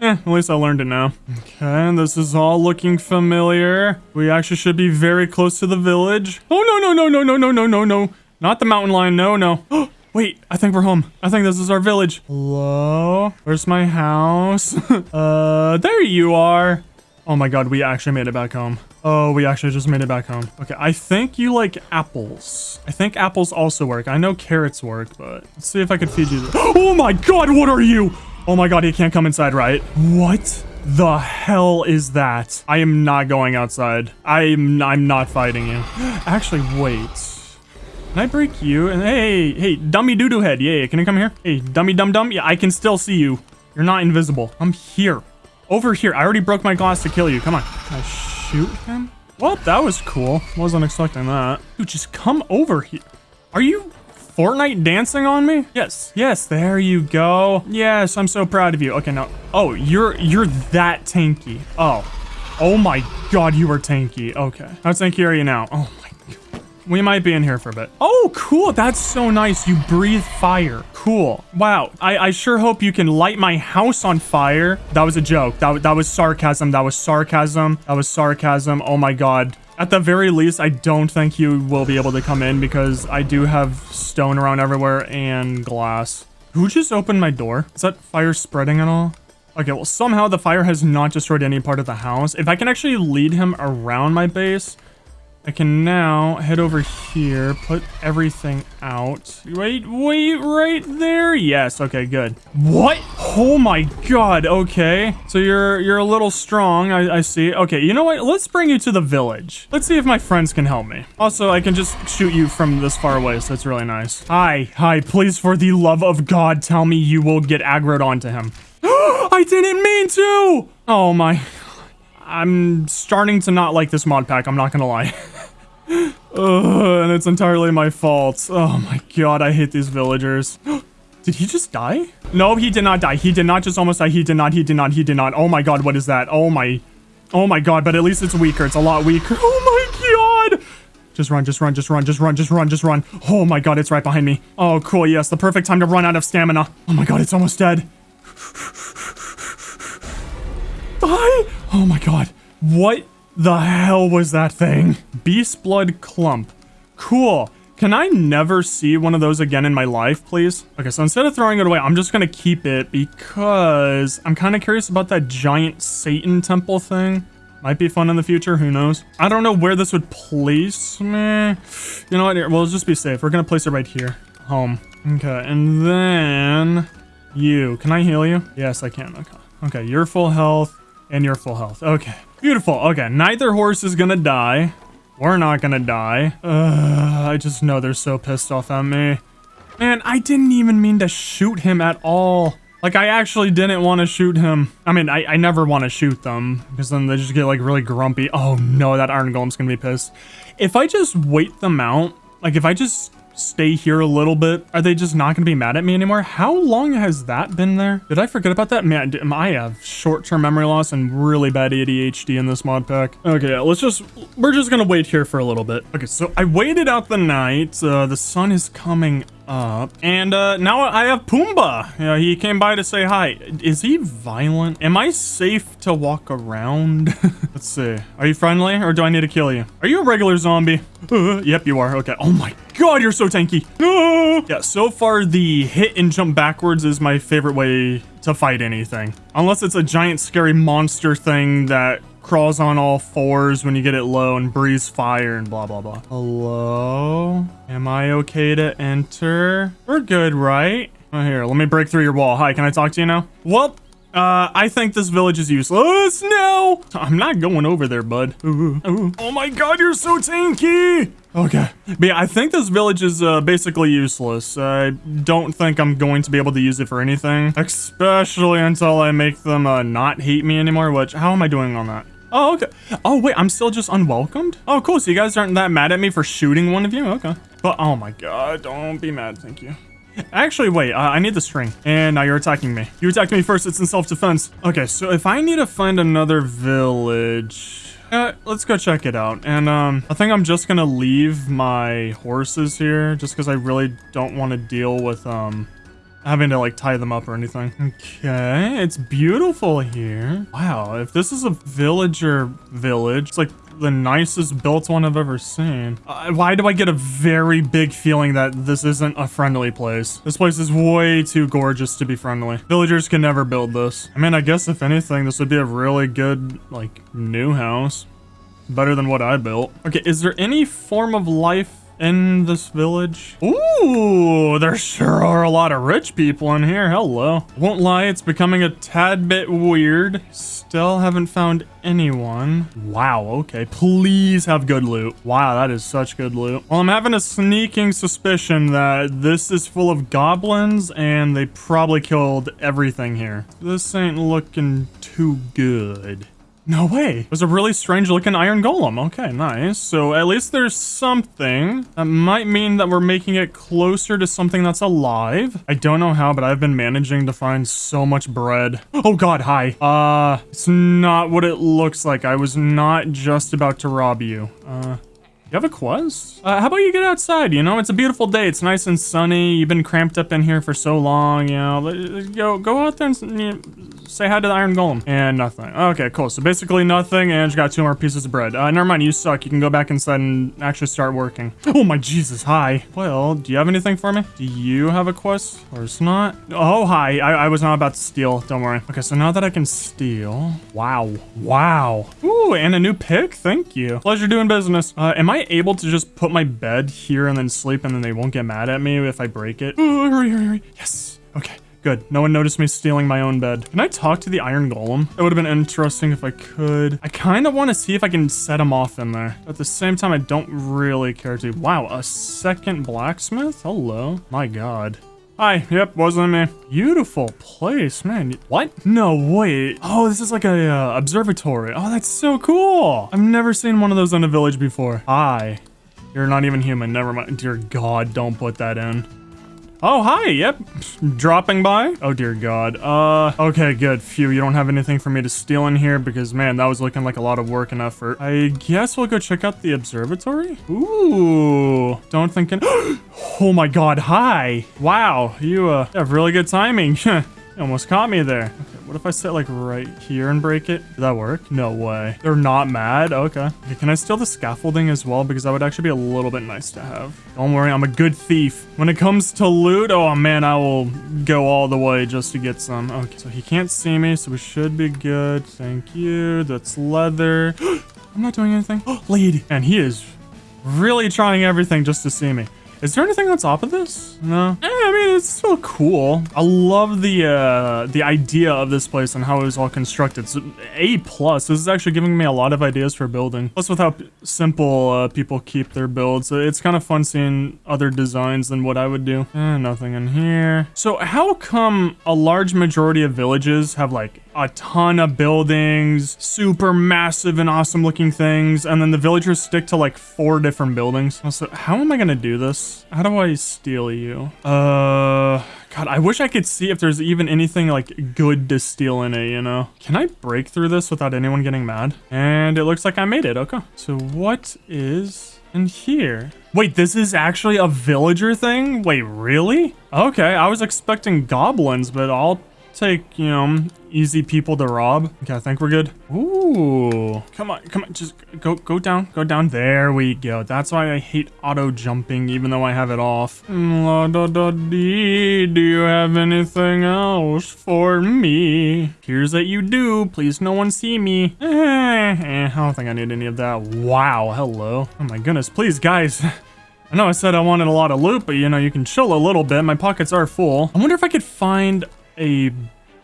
Speaker 1: Eh, at least I learned it now. Okay, this is all looking familiar. We actually should be very close to the village. Oh, no, no, no, no, no, no, no, no, no. Not the mountain lion. No, no. Wait, I think we're home. I think this is our village. Hello? Where's my house? uh, there you are. Oh my god, we actually made it back home. Oh, we actually just made it back home. Okay, I think you like apples. I think apples also work. I know carrots work, but let's see if I could feed you. Oh my god, what are you? Oh my god, he can't come inside, right? What the hell is that? I am not going outside. I'm, I'm not fighting you. Actually, wait. Can I break you? And hey, hey, dummy doo-doo head. Yeah, can you come here? Hey, dummy dum dum. Yeah, I can still see you. You're not invisible. I'm here. Over here. I already broke my glass to kill you. Come on. Can I shoot him? Well, that was cool. Wasn't expecting that. Dude, just come over here. Are you Fortnite dancing on me? Yes, yes, there you go. Yes, I'm so proud of you. Okay, now, oh, you're, you're that tanky. Oh, oh my God, you are tanky. Okay, how tanky are you now? Oh. We might be in here for a bit. Oh, cool. That's so nice. You breathe fire. Cool. Wow. I, I sure hope you can light my house on fire. That was a joke. That, that was sarcasm. That was sarcasm. That was sarcasm. Oh my God. At the very least, I don't think you will be able to come in because I do have stone around everywhere and glass. Who just opened my door? Is that fire spreading at all? Okay, well, somehow the fire has not destroyed any part of the house. If I can actually lead him around my base, I can now head over here, put everything out. Wait, wait, right there. Yes, okay, good. What? Oh my god, okay. So you're you're a little strong, I, I see. Okay, you know what? Let's bring you to the village. Let's see if my friends can help me. Also, I can just shoot you from this far away, so it's really nice. Hi, hi, please, for the love of God, tell me you will get aggroed onto him. I didn't mean to! Oh my... I'm starting to not like this mod pack, I'm not gonna lie. Ugh, and it's entirely my fault. Oh my god, I hate these villagers. Did he just die? No, he did not die. He did not just almost die. He did not, he did not, he did not. Oh my god, what is that? Oh my... Oh my god, but at least it's weaker. It's a lot weaker. Oh my god! Just run, just run, just run, just run, just run, just run. Oh my god, it's right behind me. Oh, cool, yes, the perfect time to run out of stamina. Oh my god, it's almost dead. Die! Oh my god. What the hell was that thing? Beast Blood Clump. Cool. Can I never see one of those again in my life, please? Okay, so instead of throwing it away, I'm just gonna keep it because I'm kind of curious about that giant Satan temple thing. Might be fun in the future, who knows? I don't know where this would place me. You know what, well, let's just be safe. We're gonna place it right here. Home. Okay, and then... You. Can I heal you? Yes, I can. Okay. Okay, you're full health and you're full health. Okay. Beautiful. Okay, neither horse is gonna die. We're not gonna die. Uh, I just know they're so pissed off at me. Man, I didn't even mean to shoot him at all. Like, I actually didn't want to shoot him. I mean, I, I never want to shoot them, because then they just get, like, really grumpy. Oh, no, that Iron Golem's gonna be pissed. If I just wait them out, like, if I just stay here a little bit? Are they just not going to be mad at me anymore? How long has that been there? Did I forget about that? Man, I have short-term memory loss and really bad ADHD in this mod pack. Okay, let's just, we're just going to wait here for a little bit. Okay, so I waited out the night. Uh, the sun is coming up. And uh, now I have Pumbaa. Yeah, he came by to say hi. Is he violent? Am I safe to walk around? Let's see. Are you friendly or do I need to kill you? Are you a regular zombie? Uh, yep, you are. Okay. Oh my god, you're so tanky. Uh, yeah, so far the hit and jump backwards is my favorite way to fight anything. Unless it's a giant scary monster thing that crawls on all fours when you get it low and breathes fire and blah, blah, blah. Hello? Am I okay to enter? We're good, right? Oh, here, let me break through your wall. Hi, can I talk to you now? Well, Uh, I think this village is useless No, I'm not going over there, bud. Ooh, ooh. Oh my god, you're so tanky. Okay. But yeah, I think this village is uh, basically useless. I don't think I'm going to be able to use it for anything, especially until I make them uh, not hate me anymore, which, how am I doing on that? Oh, okay. Oh, wait, I'm still just unwelcomed? Oh, cool. So you guys aren't that mad at me for shooting one of you? Okay. But, oh my god, don't be mad. Thank you. Actually, wait, uh, I need the string. And now you're attacking me. You attacked me first, it's in self-defense. Okay, so if I need to find another village... Uh, let's go check it out. And, um, I think I'm just gonna leave my horses here, just because I really don't want to deal with, um, having to like tie them up or anything. Okay, it's beautiful here. Wow, if this is a villager village, it's like the nicest built one I've ever seen. Uh, why do I get a very big feeling that this isn't a friendly place? This place is way too gorgeous to be friendly. Villagers can never build this. I mean, I guess if anything, this would be a really good, like, new house. Better than what I built. Okay, is there any form of life in this village. Ooh, there sure are a lot of rich people in here. Hello. Won't lie, it's becoming a tad bit weird. Still haven't found anyone. Wow, okay. Please have good loot. Wow, that is such good loot. Well, I'm having a sneaking suspicion that this is full of goblins and they probably killed everything here. This ain't looking too good. No way. It was a really strange looking iron golem. Okay, nice. So at least there's something. That might mean that we're making it closer to something that's alive. I don't know how, but I've been managing to find so much bread. Oh god, hi. Uh, it's not what it looks like. I was not just about to rob you. Uh... You have a quest? Uh, how about you get outside, you know? It's a beautiful day. It's nice and sunny. You've been cramped up in here for so long, you know? Go, go out there and you know, say hi to the Iron Golem. And nothing. Okay, cool. So basically nothing, and you got two more pieces of bread. Uh, never mind, you suck. You can go back inside and actually start working. Oh my Jesus, hi. Well, do you have anything for me? Do you have a quest? Or it's not? Oh, hi. I, I was not about to steal. Don't worry. Okay, so now that I can steal... Wow. Wow. Ooh, and a new pick? Thank you. Pleasure doing business. Uh, am I able to just put my bed here and then sleep and then they won't get mad at me if I break it? Oh, hurry, hurry, hurry. Yes. Okay. Good. No one noticed me stealing my own bed. Can I talk to the Iron Golem? It would have been interesting if I could. I kind of want to see if I can set him off in there. At the same time, I don't really care to. Wow, a second blacksmith? Hello. My god. Hi, yep, wasn't me. Beautiful place, man. What? No, wait. Oh, this is like a uh, observatory. Oh, that's so cool. I've never seen one of those in a village before. Hi. You're not even human. Never mind. Dear God, don't put that in. Oh, hi, yep. Dropping by? Oh, dear God. Uh, okay, good. Phew, you don't have anything for me to steal in here because, man, that was looking like a lot of work and effort. I guess we'll go check out the observatory? Ooh, don't think... In Oh my God, hi. Wow, you, uh, have really good timing. almost caught me there. Okay. What if I sit like right here and break it? Did that work? No way. They're not mad? Okay. okay. Can I steal the scaffolding as well? Because that would actually be a little bit nice to have. Don't worry, I'm a good thief. When it comes to loot, oh man, I will go all the way just to get some. Okay, so he can't see me, so we should be good. Thank you. That's leather. I'm not doing anything. Lead. And he is really trying everything just to see me. Is there anything on top of this? No. Eh, I mean, it's still cool. I love the uh, the idea of this place and how it was all constructed. So A plus. This is actually giving me a lot of ideas for building. Plus, with how simple uh, people keep their builds, it's kind of fun seeing other designs than what I would do. Eh, nothing in here. So how come a large majority of villages have like a ton of buildings, super massive and awesome looking things, and then the villagers stick to like four different buildings. So how am I gonna do this? How do I steal you? Uh, God, I wish I could see if there's even anything like good to steal in it, you know? Can I break through this without anyone getting mad? And it looks like I made it, okay. So what is in here? Wait, this is actually a villager thing? Wait, really? Okay, I was expecting goblins, but I'll take, you know, easy people to rob. Okay, I think we're good. Ooh. Come on, come on, just go go down, go down. There we go. That's why I hate auto jumping, even though I have it off. La da da dee. Do you have anything else for me? Here's that you do. Please no one see me. Eh, eh, I don't think I need any of that. Wow, hello. Oh my goodness, please guys. I know I said I wanted a lot of loot, but you know, you can chill a little bit. My pockets are full. I wonder if I could find a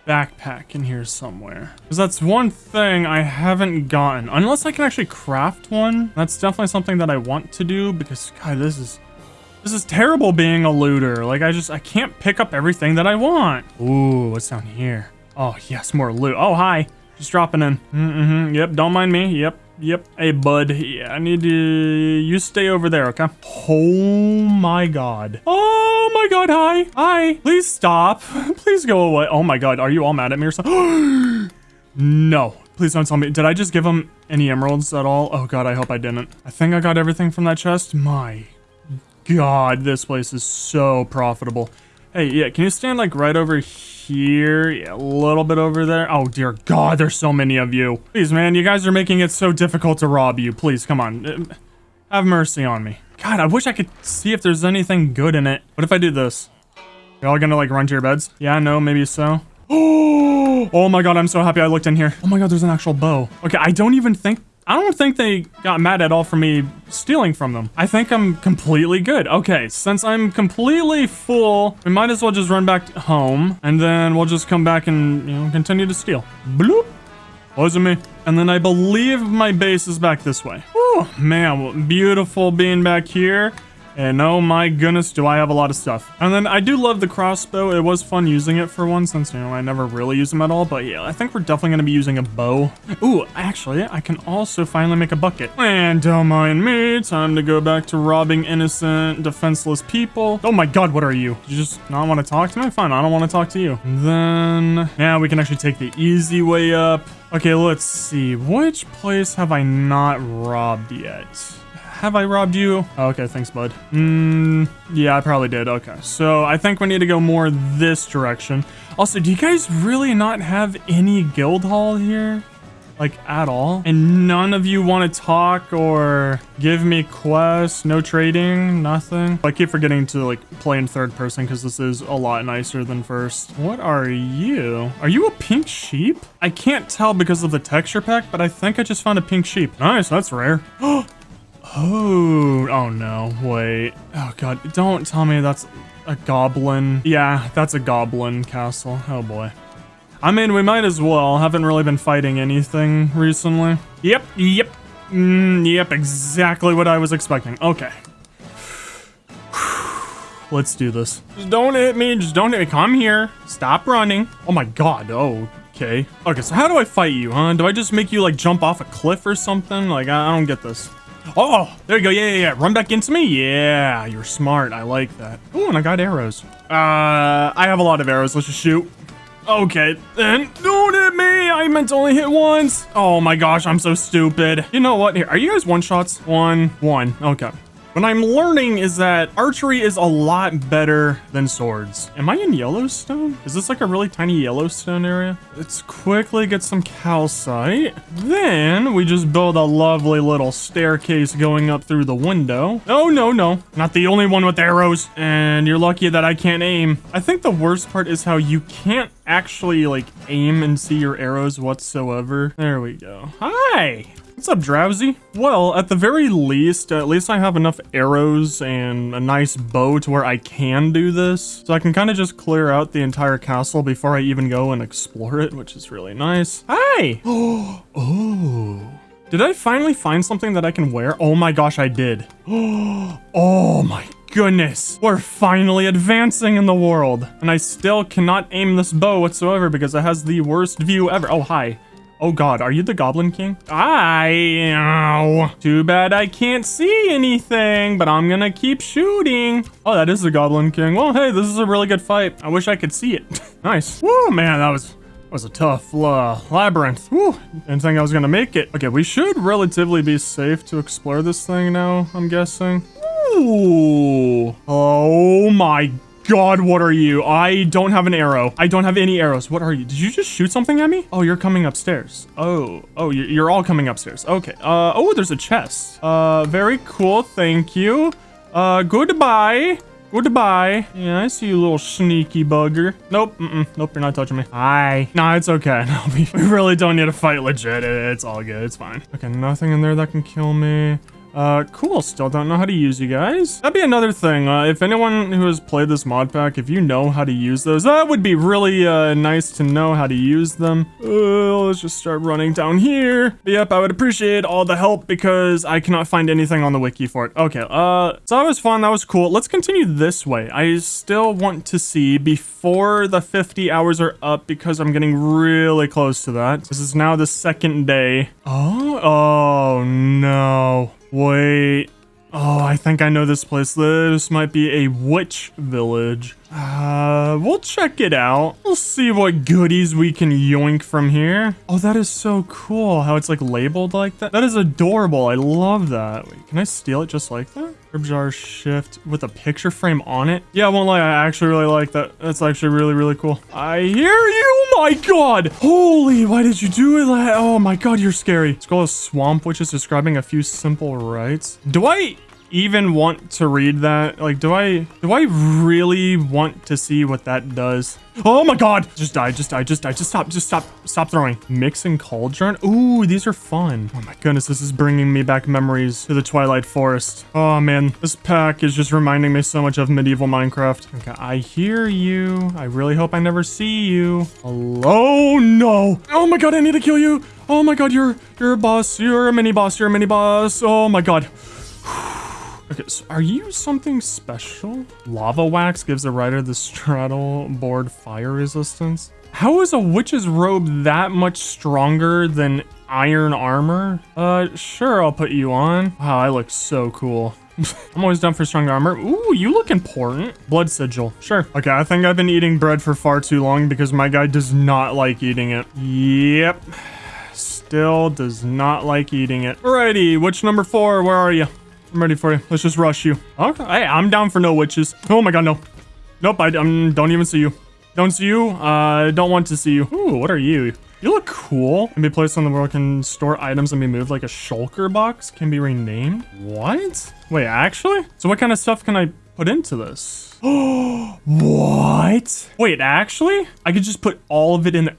Speaker 1: backpack in here somewhere. Because that's one thing I haven't gotten. Unless I can actually craft one. That's definitely something that I want to do because, God, this is... This is terrible being a looter. Like, I just, I can't pick up everything that I want. Ooh, what's down here? Oh, yes, more loot. Oh, hi. Just dropping in. Mm-hmm. Yep, don't mind me. Yep, yep. Hey, bud. Yeah, I need to... You stay over there, okay? Oh, my God. Oh, my God. Hi. Hi. Please stop. Please go away. Oh, my God. Are you all mad at me or something? no. Please don't tell me. Did I just give him any emeralds at all? Oh, God. I hope I didn't. I think I got everything from that chest. My God, this place is so profitable. Hey, yeah, can you stand like right over here? Yeah, a little bit over there. Oh, dear God, there's so many of you. Please, man, you guys are making it so difficult to rob you. Please, come on. Uh, have mercy on me. God, I wish I could see if there's anything good in it. What if I do this? You're all gonna like run to your beds? Yeah, no, maybe so. Oh, Oh my god, I'm so happy I looked in here. Oh my god, there's an actual bow. Okay, I don't even think I don't think they got mad at all for me stealing from them. I think I'm completely good. Okay, since I'm completely full, we might as well just run back home and then we'll just come back and, you know, continue to steal. Bloop. Wasn't me. And then I believe my base is back this way. Oh, man, beautiful being back here. And oh my goodness, do I have a lot of stuff. And then I do love the crossbow. It was fun using it for one since, you know, I never really use them at all. But yeah, I think we're definitely going to be using a bow. Ooh, actually, I can also finally make a bucket. And oh don't mind me, time to go back to robbing innocent, defenseless people. Oh my god, what are you? You just not want to talk to me? Fine, I don't want to talk to you. And then, yeah, we can actually take the easy way up. Okay, let's see. Which place have I not robbed yet? Have I robbed you? Oh, okay, thanks, bud. Hmm, yeah, I probably did. Okay, so I think we need to go more this direction. Also, do you guys really not have any guild hall here? like at all and none of you want to talk or give me quests no trading nothing i keep forgetting to like play in third person because this is a lot nicer than first what are you are you a pink sheep i can't tell because of the texture pack but i think i just found a pink sheep nice that's rare Oh, oh no, wait. Oh god, don't tell me that's a goblin. Yeah, that's a goblin castle. Oh boy. I mean, we might as well. Haven't really been fighting anything recently. Yep, yep. Mm, yep, exactly what I was expecting. Okay. Let's do this. Just don't hit me. Just don't hit me. Come here. Stop running. Oh my god. Oh, okay. Okay, so how do I fight you, huh? Do I just make you, like, jump off a cliff or something? Like, I don't get this. Oh, there you go. Yeah, yeah, yeah. Run back into me. Yeah, you're smart. I like that. Oh, and I got arrows. Uh, I have a lot of arrows. Let's just shoot. Okay, then don't hit me. I meant to only hit once. Oh my gosh, I'm so stupid. You know what? Here, are you guys one shots? One, one. Okay. What I'm learning is that archery is a lot better than swords. Am I in Yellowstone? Is this like a really tiny Yellowstone area? Let's quickly get some calcite. Then we just build a lovely little staircase going up through the window. Oh, no, no. Not the only one with arrows. And you're lucky that I can't aim. I think the worst part is how you can't actually like aim and see your arrows whatsoever. There we go. Hi. What's up, Drowsy? Well, at the very least, at least I have enough arrows and a nice bow to where I can do this. So I can kind of just clear out the entire castle before I even go and explore it, which is really nice. Hi! oh. Did I finally find something that I can wear? Oh my gosh, I did. oh my goodness. We're finally advancing in the world. And I still cannot aim this bow whatsoever because it has the worst view ever. Oh, hi. Oh god, are you the Goblin King? I... Ow. Too bad I can't see anything, but I'm gonna keep shooting. Oh, that is the Goblin King. Well, hey, this is a really good fight. I wish I could see it. nice. Whoa, man, that was... That was a tough uh, labyrinth. Whew, didn't think I was gonna make it. Okay, we should relatively be safe to explore this thing now, I'm guessing. Ooh. Oh my god, what are you? I don't have an arrow. I don't have any arrows. What are you? Did you just shoot something at me? Oh, you're coming upstairs. Oh, oh, you're all coming upstairs. Okay. Uh, oh, there's a chest. Uh, very cool. Thank you. Uh, goodbye. Goodbye. Yeah, I see you, little sneaky bugger. Nope. Mm -mm, nope, you're not touching me. Hi. Nah, it's okay. No, we, we really don't need to fight legit. It's all good. It's fine. Okay, nothing in there that can kill me. Uh, cool. Still don't know how to use you guys. That'd be another thing. Uh, if anyone who has played this mod pack, if you know how to use those, that would be really uh, nice to know how to use them. Uh, let's just start running down here. But yep, I would appreciate all the help because I cannot find anything on the wiki for it. Okay, uh, so that was fun. That was cool. Let's continue this way. I still want to see before the 50 hours are up because I'm getting really close to that. This is now the second day. Oh, oh no. Wait. Oh, I think I know this place. This might be a witch village. Uh, we'll check it out. We'll see what goodies we can yoink from here. Oh, that is so cool how it's like labeled like that. That is adorable. I love that. Wait, can I steal it just like that? Herb jar shift with a picture frame on it. Yeah, I won't lie. I actually really like that. That's actually really, really cool. I hear you. My God. Holy, why did you do that? Oh my God, you're scary. Scroll of swamp, witch is describing a few simple rites. I even want to read that? Like, do I, do I really want to see what that does? Oh my god! Just die, just die, just die, just stop, just stop, stop throwing. Mixing cauldron? Ooh, these are fun. Oh my goodness, this is bringing me back memories to the Twilight Forest. Oh man, this pack is just reminding me so much of medieval Minecraft. Okay, I hear you. I really hope I never see you. Hello? No! Oh my god, I need to kill you! Oh my god, you're, you're a boss. You're a mini boss. You're a mini boss. Oh my god. Okay, so are you something special? Lava wax gives the rider the straddle board fire resistance. How is a witch's robe that much stronger than iron armor? Uh, sure, I'll put you on. Wow, I look so cool. I'm always down for strong armor. Ooh, you look important. Blood sigil. Sure. Okay, I think I've been eating bread for far too long because my guy does not like eating it. Yep. Still does not like eating it. Alrighty, witch number four, where are you? I'm ready for you. Let's just rush you. Okay, hey, I'm down for no witches. Oh my god, no. Nope, I um, don't even see you. Don't see you. I uh, don't want to see you. Ooh, what are you? You look cool. Can be placed on the world. Can store items and be moved like a shulker box. Can be renamed. What? Wait, actually? So what kind of stuff can I put into this? Oh, what? Wait, actually? I could just put all of it in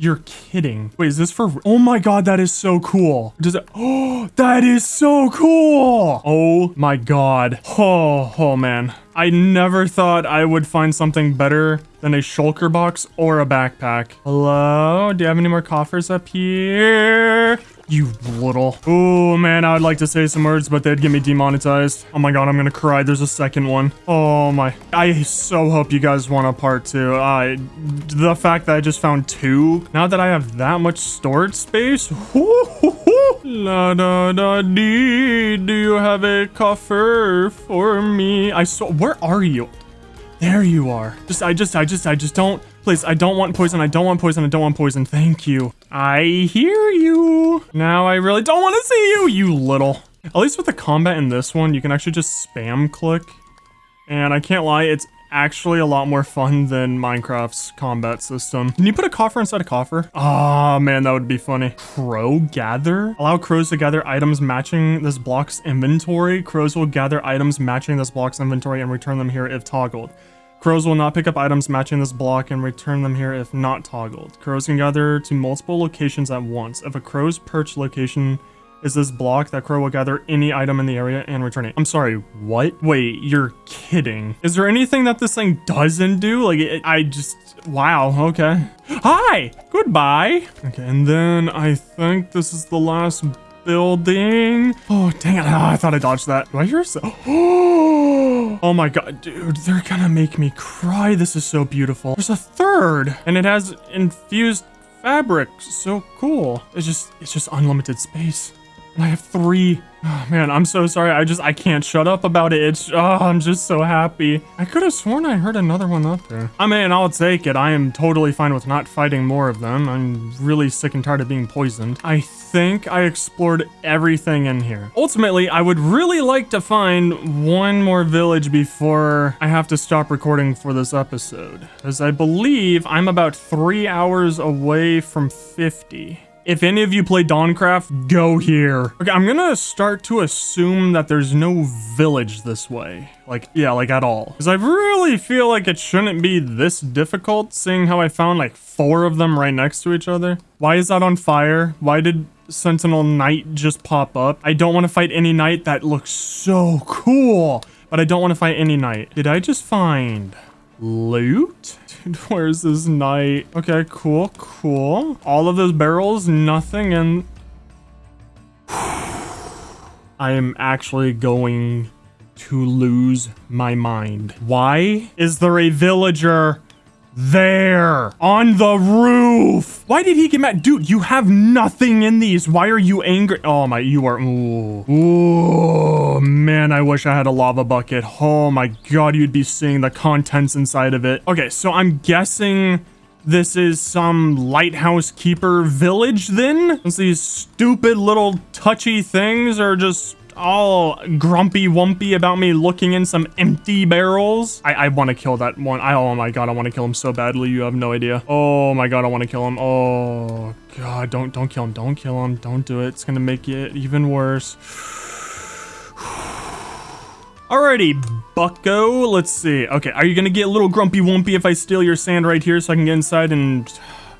Speaker 1: you're kidding. Wait, is this for... Oh my god, that is so cool. Does it... Oh, that is so cool. Oh my god. Oh, oh man. I never thought I would find something better than a shulker box or a backpack. Hello? Do you have any more coffers up here? You little. Oh, man, I would like to say some words, but they'd get me demonetized. Oh my god, I'm gonna cry. There's a second one. Oh my. I so hope you guys want a part two. Uh, the fact that I just found two, now that I have that much storage space, La da da dee, do you have a coffer for me? I saw, where are you? There you are. Just, I just, I just, I just don't, please, I don't want poison, I don't want poison, I don't want poison, thank you. I hear you. Now I really don't want to see you, you little. At least with the combat in this one, you can actually just spam click. And I can't lie, it's actually a lot more fun than Minecraft's combat system. Can you put a coffer inside a coffer? Oh man, that would be funny. Crow gather? Allow crows to gather items matching this block's inventory. Crows will gather items matching this block's inventory and return them here if toggled. Crows will not pick up items matching this block and return them here if not toggled. Crows can gather to multiple locations at once. If a crow's perch location is this block, that crow will gather any item in the area and return it. I'm sorry, what? Wait, you're kidding. Is there anything that this thing doesn't do? Like, it, I just, wow, okay. Hi, goodbye. Okay, and then I think this is the last building. Oh, dang it. Oh, I thought I dodged that. Do I hear so? Oh my god, dude, they're gonna make me cry. This is so beautiful. There's a third, and it has infused fabric. So cool. It's just, it's just unlimited space. And I have three Oh, man, I'm so sorry. I just, I can't shut up about it. It's, oh, I'm just so happy. I could have sworn I heard another one up there. I mean, I'll take it. I am totally fine with not fighting more of them. I'm really sick and tired of being poisoned. I think I explored everything in here. Ultimately, I would really like to find one more village before I have to stop recording for this episode. as I believe I'm about three hours away from 50. If any of you play Dawncraft, go here. Okay, I'm gonna start to assume that there's no village this way. Like, yeah, like at all. Because I really feel like it shouldn't be this difficult, seeing how I found like four of them right next to each other. Why is that on fire? Why did Sentinel Knight just pop up. I don't want to fight any knight. That looks so cool. But I don't want to fight any knight. Did I just find loot? Dude, where's this knight? Okay, cool, cool. All of those barrels, nothing, and... I am actually going to lose my mind. Why is there a villager there on the roof? Why did he get mad? Dude, you have nothing in these. Why are you angry? Oh my, you are. Ooh, man, I wish I had a lava bucket. Oh my God, you'd be seeing the contents inside of it. Okay, so I'm guessing this is some lighthouse keeper village then? Since these stupid little touchy things are just all grumpy wumpy about me looking in some empty barrels. I, I want to kill that one. I, oh my god, I want to kill him so badly. You have no idea. Oh my god, I want to kill him. Oh god, don't don't kill him. Don't kill him. Don't do it. It's gonna make it even worse. Alrighty, bucko. Let's see. Okay, are you gonna get a little grumpy wumpy if I steal your sand right here so I can get inside and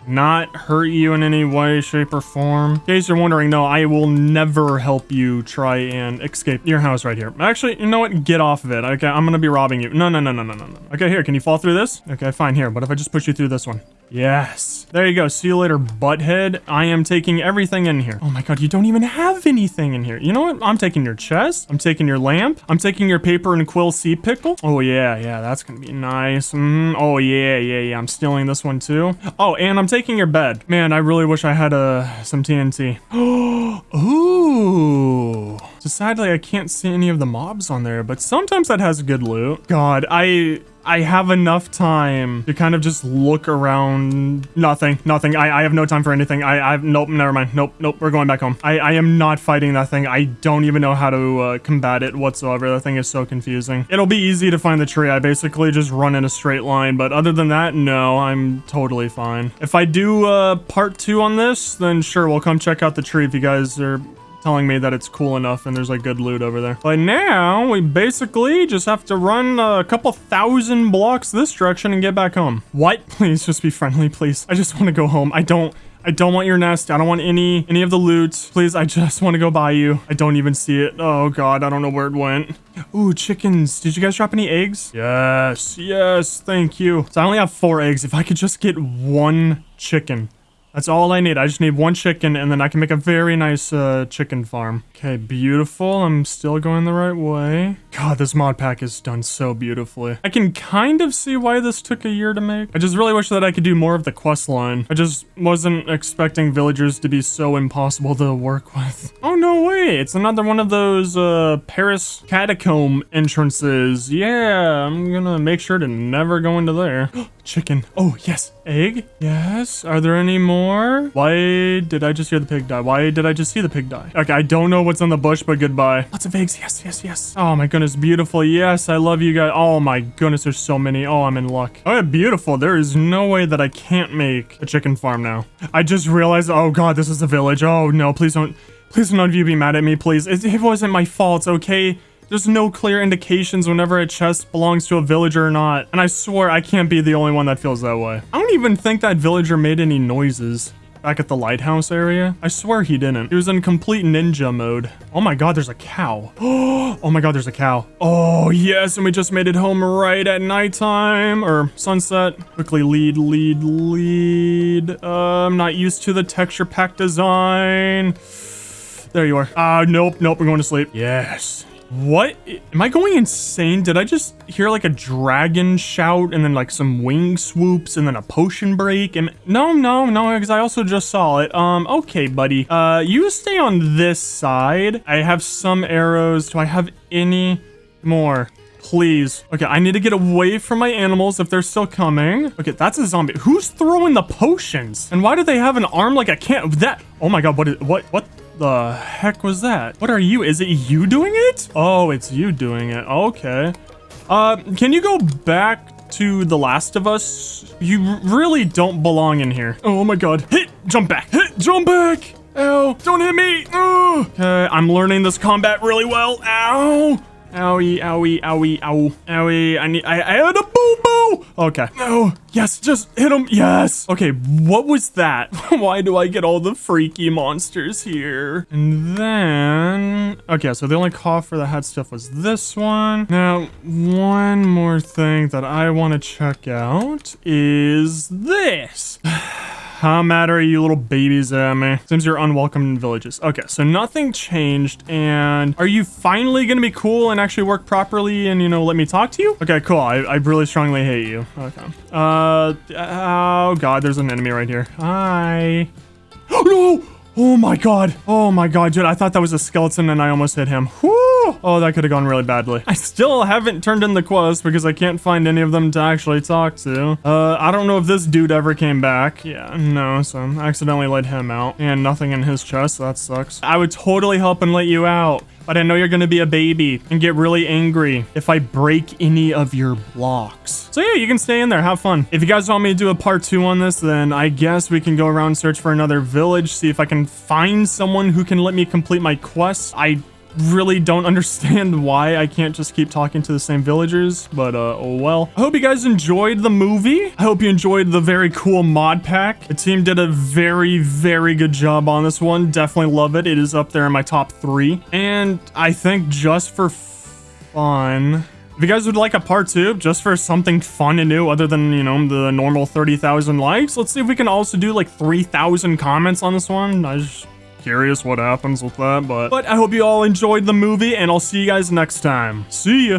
Speaker 1: not hurt you in any way, shape, or form. In case you're wondering, no, I will never help you try and escape your house right here. Actually, you know what? Get off of it. Okay, I'm gonna be robbing you. No, no, no, no, no, no, no. Okay, here, can you fall through this? Okay, fine, here. What if I just push you through this one? Yes. There you go. See you later, butthead. I am taking everything in here. Oh my god, you don't even have anything in here. You know what? I'm taking your chest. I'm taking your lamp. I'm taking your paper and quill sea pickle. Oh yeah, yeah, that's gonna be nice. Mm, oh yeah, yeah, yeah. I'm stealing this one too. Oh, and I'm taking your bed. Man, I really wish I had uh, some TNT. Ooh. Sadly, I can't see any of the mobs on there, but sometimes that has good loot. God, I I have enough time to kind of just look around. Nothing, nothing. I, I have no time for anything. I, I, nope, never mind. Nope, nope, we're going back home. I, I am not fighting that thing. I don't even know how to uh, combat it whatsoever. That thing is so confusing. It'll be easy to find the tree. I basically just run in a straight line, but other than that, no, I'm totally fine. If I do uh, part two on this, then sure, we'll come check out the tree if you guys are telling me that it's cool enough and there's like good loot over there. But now we basically just have to run a couple thousand blocks this direction and get back home. What? Please just be friendly, please. I just want to go home. I don't... I don't want your nest. I don't want any any of the loot. Please, I just want to go by you. I don't even see it. Oh god, I don't know where it went. Ooh, chickens. Did you guys drop any eggs? Yes, yes, thank you. So I only have four eggs. If I could just get one chicken. That's all I need. I just need one chicken and then I can make a very nice uh, chicken farm. Okay, beautiful. I'm still going the right way. God, this mod pack is done so beautifully. I can kind of see why this took a year to make. I just really wish that I could do more of the quest line. I just wasn't expecting villagers to be so impossible to work with. Oh, no way. It's another one of those uh, Paris catacomb entrances. Yeah, I'm gonna make sure to never go into there. chicken. Oh, yes. Egg? Yes. Are there any more? Why did I just hear the pig die? Why did I just see the pig die? Okay, I don't know what's on the bush, but goodbye. Lots of eggs. Yes, yes, yes. Oh my goodness, beautiful. Yes, I love you guys. Oh my goodness, there's so many. Oh, I'm in luck. Oh, beautiful. There is no way that I can't make a chicken farm now. I just realized, oh god, this is a village. Oh no, please don't, please none of you be mad at me, please. It, it wasn't my fault, okay? There's no clear indications whenever a chest belongs to a villager or not. And I swear I can't be the only one that feels that way. I don't even think that villager made any noises back at the lighthouse area. I swear he didn't. He was in complete ninja mode. Oh my god, there's a cow. Oh my god, there's a cow. Oh yes, and we just made it home right at nighttime or sunset. Quickly lead, lead, lead. Uh, I'm not used to the texture pack design. There you are. Ah, uh, nope, nope, we're going to sleep. Yes. What? Am I going insane? Did I just hear like a dragon shout and then like some wing swoops and then a potion break? And no, no, no, because I also just saw it. Um, okay, buddy. Uh, you stay on this side. I have some arrows. Do I have any more? Please. Okay, I need to get away from my animals if they're still coming. Okay, that's a zombie. Who's throwing the potions? And why do they have an arm like a can't? That. Oh my god, what is, what, what? The heck was that? What are you? Is it you doing it? Oh, it's you doing it. Okay. Uh, can you go back to The Last of Us? You really don't belong in here. Oh my god. Hit! Jump back! Hit! Jump back! Ow! Don't hit me! Oh. Okay, I'm learning this combat really well. Ow! Owie, owie, owie, ow. Owie, I need, I, I had a boo-boo! Okay. No. Yes, just hit him. Yes. Okay, what was that? Why do I get all the freaky monsters here? And then... Okay, so the only coffer that had stuff was this one. Now, one more thing that I want to check out is this. How are you little babies at me? Seems you're unwelcome in villages. Okay, so nothing changed. And are you finally gonna be cool and actually work properly and, you know, let me talk to you? Okay, cool. I, I really strongly hate you. Okay. Uh, oh god, there's an enemy right here. Hi. Oh no! Oh my god. Oh my god, dude. I thought that was a skeleton and I almost hit him. Whoo! Oh, that could have gone really badly. I still haven't turned in the quest because I can't find any of them to actually talk to. Uh, I don't know if this dude ever came back. Yeah, no, so I accidentally let him out. And nothing in his chest, that sucks. I would totally help and let you out. But I know you're gonna be a baby and get really angry if I break any of your blocks. So yeah, you can stay in there, have fun. If you guys want me to do a part two on this, then I guess we can go around search for another village, see if I can find someone who can let me complete my quest. I really don't understand why I can't just keep talking to the same villagers, but uh, oh well. I hope you guys enjoyed the movie. I hope you enjoyed the very cool mod pack. The team did a very, very good job on this one. Definitely love it. It is up there in my top three. And I think just for fun... If you guys would like a part two, just for something fun and new other than, you know, the normal 30,000 likes, let's see if we can also do like 3,000 comments on this one. I just curious what happens with that, but, but I hope you all enjoyed the movie, and I'll see you guys next time. See ya!